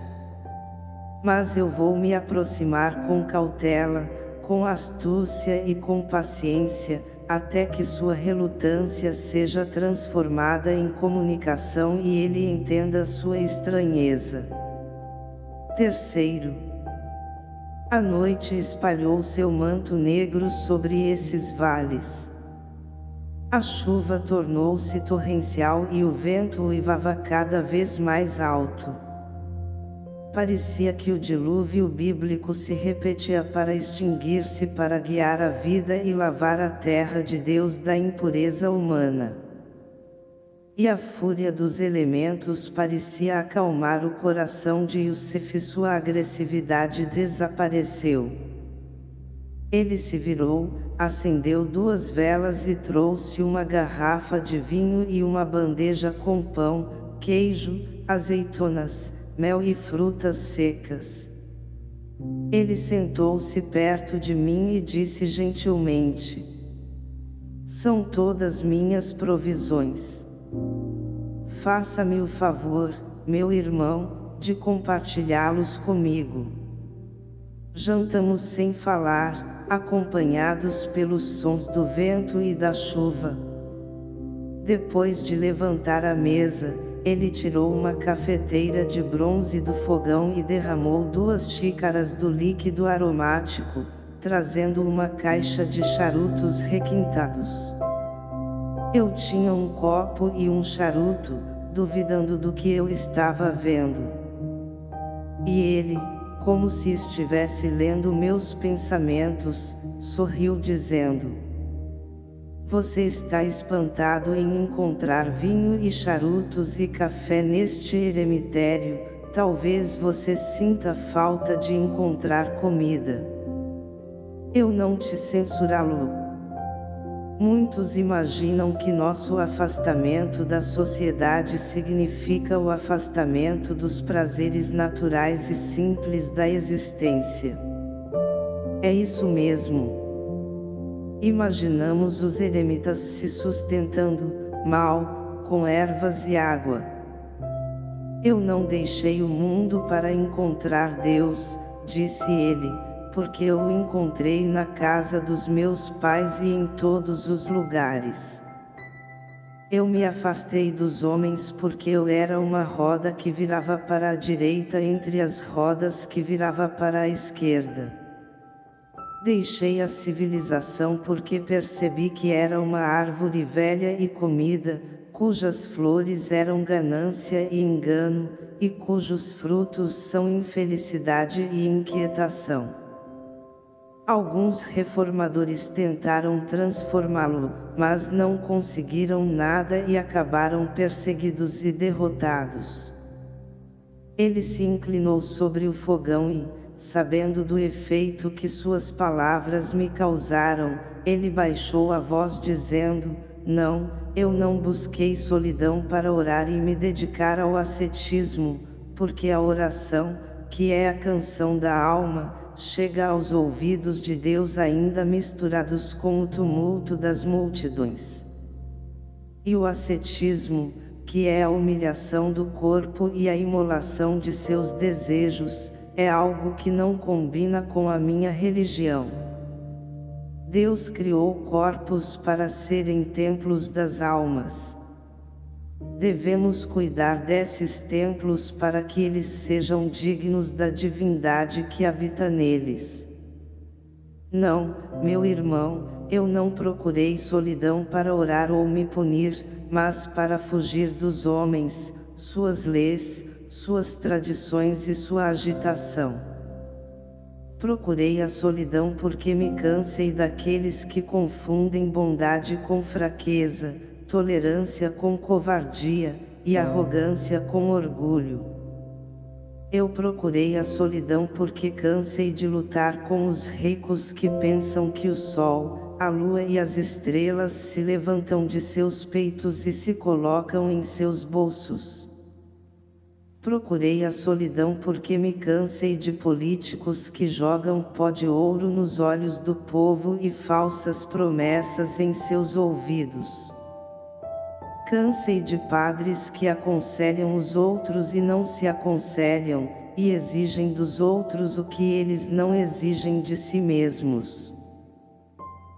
Mas eu vou me aproximar com cautela, com astúcia e com paciência, até que sua relutância seja transformada em comunicação e ele entenda sua estranheza. Terceiro. A noite espalhou seu manto negro sobre esses vales. A chuva tornou-se torrencial e o vento uivava cada vez mais alto. Parecia que o dilúvio bíblico se repetia para extinguir-se para guiar a vida e lavar a terra de Deus da impureza humana. E a fúria dos elementos parecia acalmar o coração de Yusuf e sua agressividade desapareceu. Ele se virou, acendeu duas velas e trouxe uma garrafa de vinho e uma bandeja com pão, queijo, azeitonas, mel e frutas secas. Ele sentou-se perto de mim e disse gentilmente, São todas minhas provisões. Faça-me o favor, meu irmão, de compartilhá-los comigo. Jantamos sem falar, acompanhados pelos sons do vento e da chuva. Depois de levantar a mesa, ele tirou uma cafeteira de bronze do fogão e derramou duas xícaras do líquido aromático, trazendo uma caixa de charutos requintados. Eu tinha um copo e um charuto, duvidando do que eu estava vendo. E ele, como se estivesse lendo meus pensamentos, sorriu dizendo: Você está espantado em encontrar vinho e charutos e café neste eremitério, talvez você sinta falta de encontrar comida. Eu não te censurá-lo. Muitos imaginam que nosso afastamento da sociedade significa o afastamento dos prazeres naturais e simples da existência. É isso mesmo. Imaginamos os eremitas se sustentando, mal, com ervas e água. Eu não deixei o mundo para encontrar Deus, disse ele, porque eu o encontrei na casa dos meus pais e em todos os lugares. Eu me afastei dos homens porque eu era uma roda que virava para a direita entre as rodas que virava para a esquerda. Deixei a civilização porque percebi que era uma árvore velha e comida, cujas flores eram ganância e engano, e cujos frutos são infelicidade e inquietação. Alguns reformadores tentaram transformá-lo, mas não conseguiram nada e acabaram perseguidos e derrotados. Ele se inclinou sobre o fogão e, sabendo do efeito que suas palavras me causaram, ele baixou a voz dizendo, não, eu não busquei solidão para orar e me dedicar ao ascetismo, porque a oração, que é a canção da alma, chega aos ouvidos de Deus ainda misturados com o tumulto das multidões. E o ascetismo, que é a humilhação do corpo e a imolação de seus desejos, é algo que não combina com a minha religião. Deus criou corpos para serem templos das almas. Devemos cuidar desses templos para que eles sejam dignos da divindade que habita neles. Não, meu irmão, eu não procurei solidão para orar ou me punir, mas para fugir dos homens, suas leis, suas tradições e sua agitação. Procurei a solidão porque me cansei daqueles que confundem bondade com fraqueza, tolerância com covardia, e arrogância com orgulho. Eu procurei a solidão porque cansei de lutar com os ricos que pensam que o sol, a lua e as estrelas se levantam de seus peitos e se colocam em seus bolsos. Procurei a solidão porque me cansei de políticos que jogam pó de ouro nos olhos do povo e falsas promessas em seus ouvidos. Cansei de padres que aconselham os outros e não se aconselham, e exigem dos outros o que eles não exigem de si mesmos.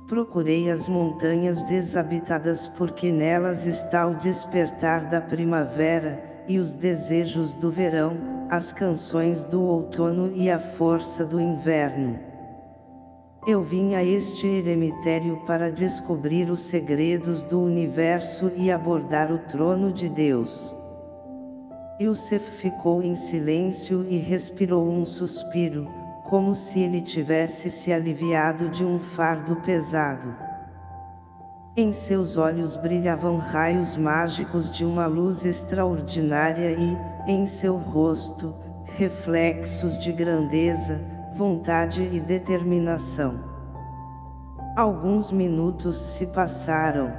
Procurei as montanhas desabitadas porque nelas está o despertar da primavera, e os desejos do verão, as canções do outono e a força do inverno. Eu vim a este eremitério para descobrir os segredos do universo e abordar o trono de Deus. Yusef ficou em silêncio e respirou um suspiro, como se ele tivesse se aliviado de um fardo pesado. Em seus olhos brilhavam raios mágicos de uma luz extraordinária e, em seu rosto, reflexos de grandeza, vontade e determinação. Alguns minutos se passaram.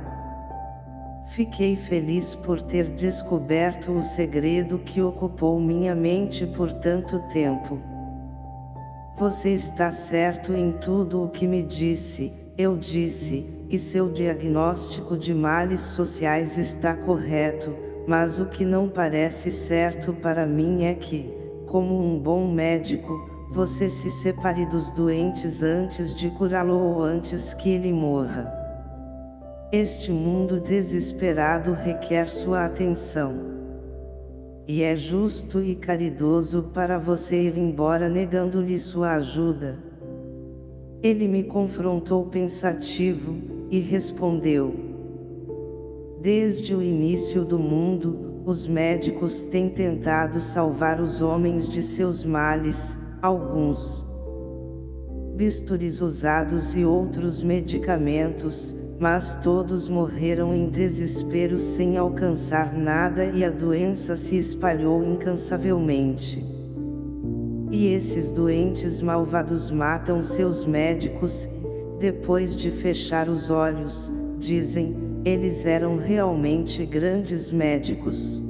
Fiquei feliz por ter descoberto o segredo que ocupou minha mente por tanto tempo. Você está certo em tudo o que me disse, eu disse, e seu diagnóstico de males sociais está correto, mas o que não parece certo para mim é que, como um bom médico, você se separe dos doentes antes de curá-lo ou antes que ele morra. Este mundo desesperado requer sua atenção. E é justo e caridoso para você ir embora negando-lhe sua ajuda. Ele me confrontou pensativo, e respondeu: Desde o início do mundo, os médicos têm tentado salvar os homens de seus males, alguns bisturis usados e outros medicamentos, mas todos morreram em desespero sem alcançar nada e a doença se espalhou incansavelmente. E esses doentes malvados matam seus médicos, depois de fechar os olhos, dizem, eles eram realmente grandes médicos.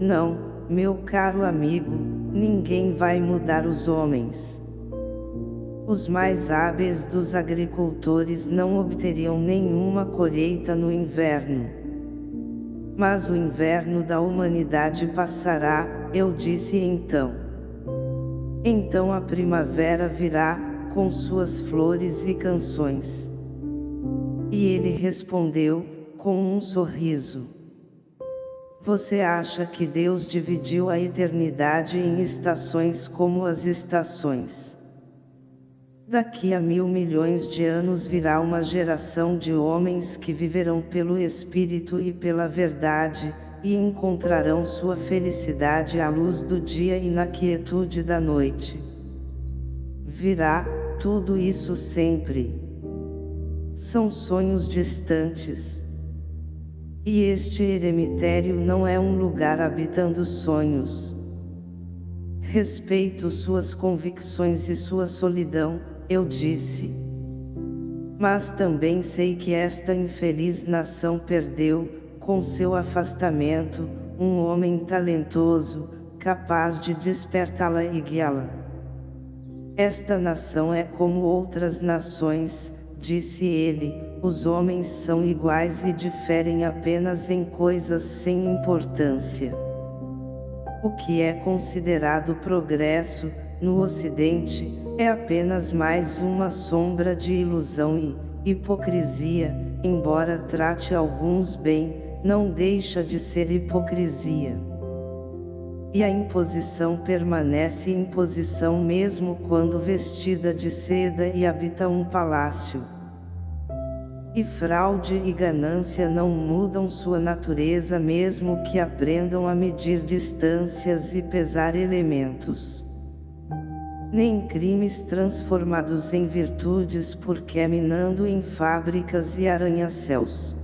Não, meu caro amigo, ninguém vai mudar os homens. Os mais hábeis dos agricultores não obteriam nenhuma colheita no inverno. Mas o inverno da humanidade passará, eu disse então. Então a primavera virá, com suas flores e canções. E ele respondeu, com um sorriso. Você acha que Deus dividiu a eternidade em estações como as estações? Daqui a mil milhões de anos virá uma geração de homens que viverão pelo Espírito e pela verdade, e encontrarão sua felicidade à luz do dia e na quietude da noite. Virá, tudo isso sempre. São sonhos distantes. E este eremitério não é um lugar habitando sonhos. Respeito suas convicções e sua solidão, eu disse. Mas também sei que esta infeliz nação perdeu, com seu afastamento, um homem talentoso, capaz de despertá-la e guiá-la. Esta nação é como outras nações, disse ele, os homens são iguais e diferem apenas em coisas sem importância. O que é considerado progresso, no Ocidente, é apenas mais uma sombra de ilusão e hipocrisia, embora trate alguns bem, não deixa de ser hipocrisia. E a imposição permanece imposição mesmo quando vestida de seda e habita um palácio. E fraude e ganância não mudam sua natureza mesmo que aprendam a medir distâncias e pesar elementos nem crimes transformados em virtudes porque é minando em fábricas e arranha-céus.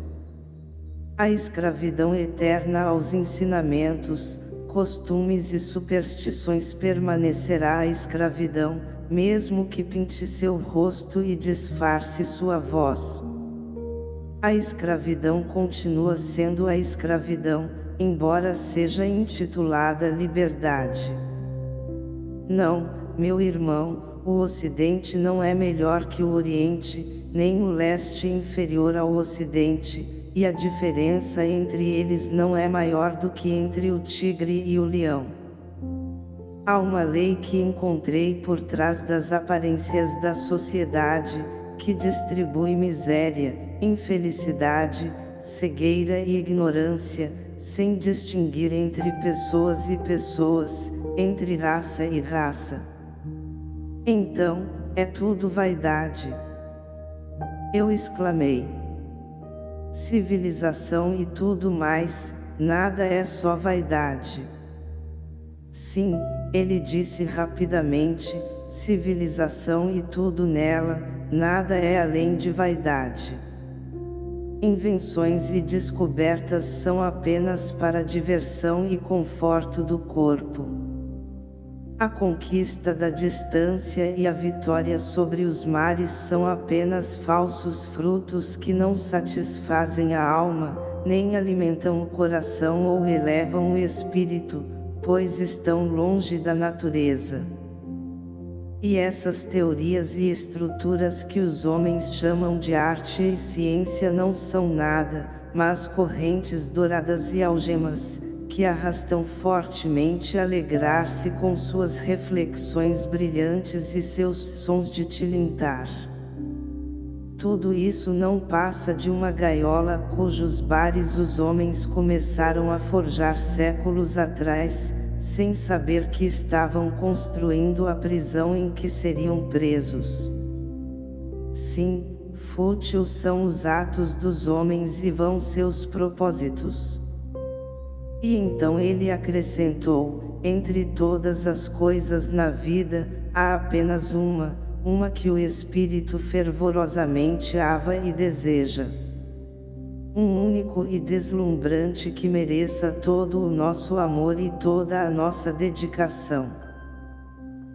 A escravidão eterna aos ensinamentos, costumes e superstições permanecerá a escravidão, mesmo que pinte seu rosto e disfarce sua voz. A escravidão continua sendo a escravidão, embora seja intitulada liberdade. Não, meu irmão, o Ocidente não é melhor que o Oriente, nem o Leste inferior ao Ocidente, e a diferença entre eles não é maior do que entre o tigre e o leão. Há uma lei que encontrei por trás das aparências da sociedade, que distribui miséria, infelicidade, cegueira e ignorância, sem distinguir entre pessoas e pessoas, entre raça e raça. Então, é tudo vaidade. Eu exclamei. Civilização e tudo mais, nada é só vaidade. Sim, ele disse rapidamente, civilização e tudo nela, nada é além de vaidade. Invenções e descobertas são apenas para diversão e conforto do corpo. A conquista da distância e a vitória sobre os mares são apenas falsos frutos que não satisfazem a alma, nem alimentam o coração ou elevam o espírito, pois estão longe da natureza. E essas teorias e estruturas que os homens chamam de arte e ciência não são nada, mas correntes douradas e algemas, que arrastam fortemente alegrar-se com suas reflexões brilhantes e seus sons de tilintar. Tudo isso não passa de uma gaiola cujos bares os homens começaram a forjar séculos atrás, sem saber que estavam construindo a prisão em que seriam presos. Sim, fútil são os atos dos homens e vão seus propósitos. E então ele acrescentou, entre todas as coisas na vida, há apenas uma, uma que o espírito fervorosamente ava e deseja. Um único e deslumbrante que mereça todo o nosso amor e toda a nossa dedicação.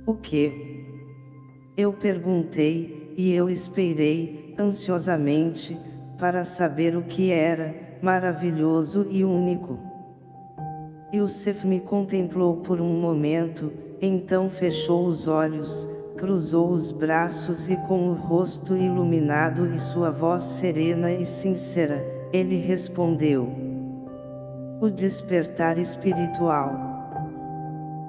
O que? Eu perguntei, e eu esperei, ansiosamente, para saber o que era, maravilhoso e único. Yusuf me contemplou por um momento, então fechou os olhos, cruzou os braços e com o rosto iluminado e sua voz serena e sincera, ele respondeu. O despertar espiritual.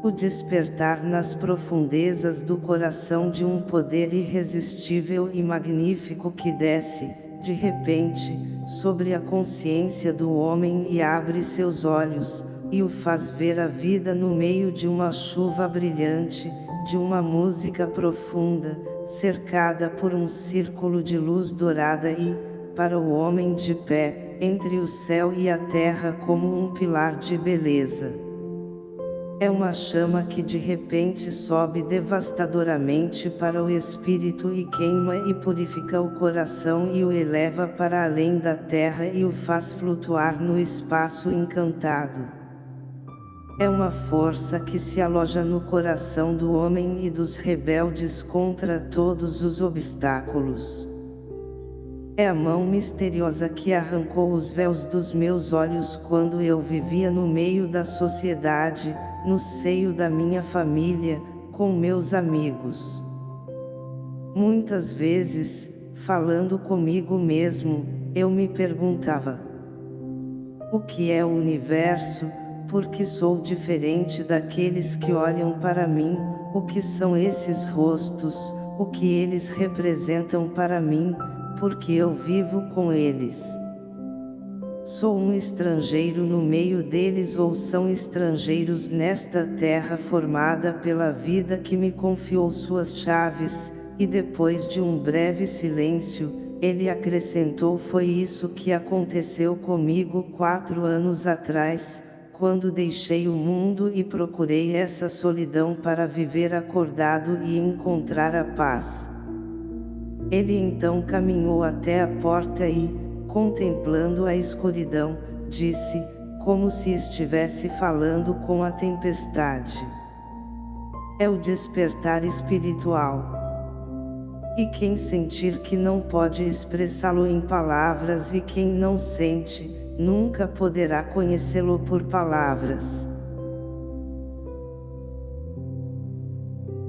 O despertar nas profundezas do coração de um poder irresistível e magnífico que desce, de repente, sobre a consciência do homem e abre seus olhos, e o faz ver a vida no meio de uma chuva brilhante, de uma música profunda, cercada por um círculo de luz dourada e, para o homem de pé, entre o céu e a terra como um pilar de beleza. É uma chama que de repente sobe devastadoramente para o espírito e queima e purifica o coração e o eleva para além da terra e o faz flutuar no espaço encantado. É uma força que se aloja no coração do homem e dos rebeldes contra todos os obstáculos. É a mão misteriosa que arrancou os véus dos meus olhos quando eu vivia no meio da sociedade, no seio da minha família, com meus amigos. Muitas vezes, falando comigo mesmo, eu me perguntava: O que é o universo? Porque sou diferente daqueles que olham para mim, o que são esses rostos, o que eles representam para mim, porque eu vivo com eles. Sou um estrangeiro no meio deles ou são estrangeiros nesta terra formada pela vida que me confiou suas chaves, e depois de um breve silêncio, ele acrescentou foi isso que aconteceu comigo quatro anos atrás, quando deixei o mundo e procurei essa solidão para viver acordado e encontrar a paz. Ele então caminhou até a porta e, contemplando a escuridão, disse, como se estivesse falando com a tempestade. É o despertar espiritual. E quem sentir que não pode expressá-lo em palavras e quem não sente, nunca poderá conhecê-lo por palavras.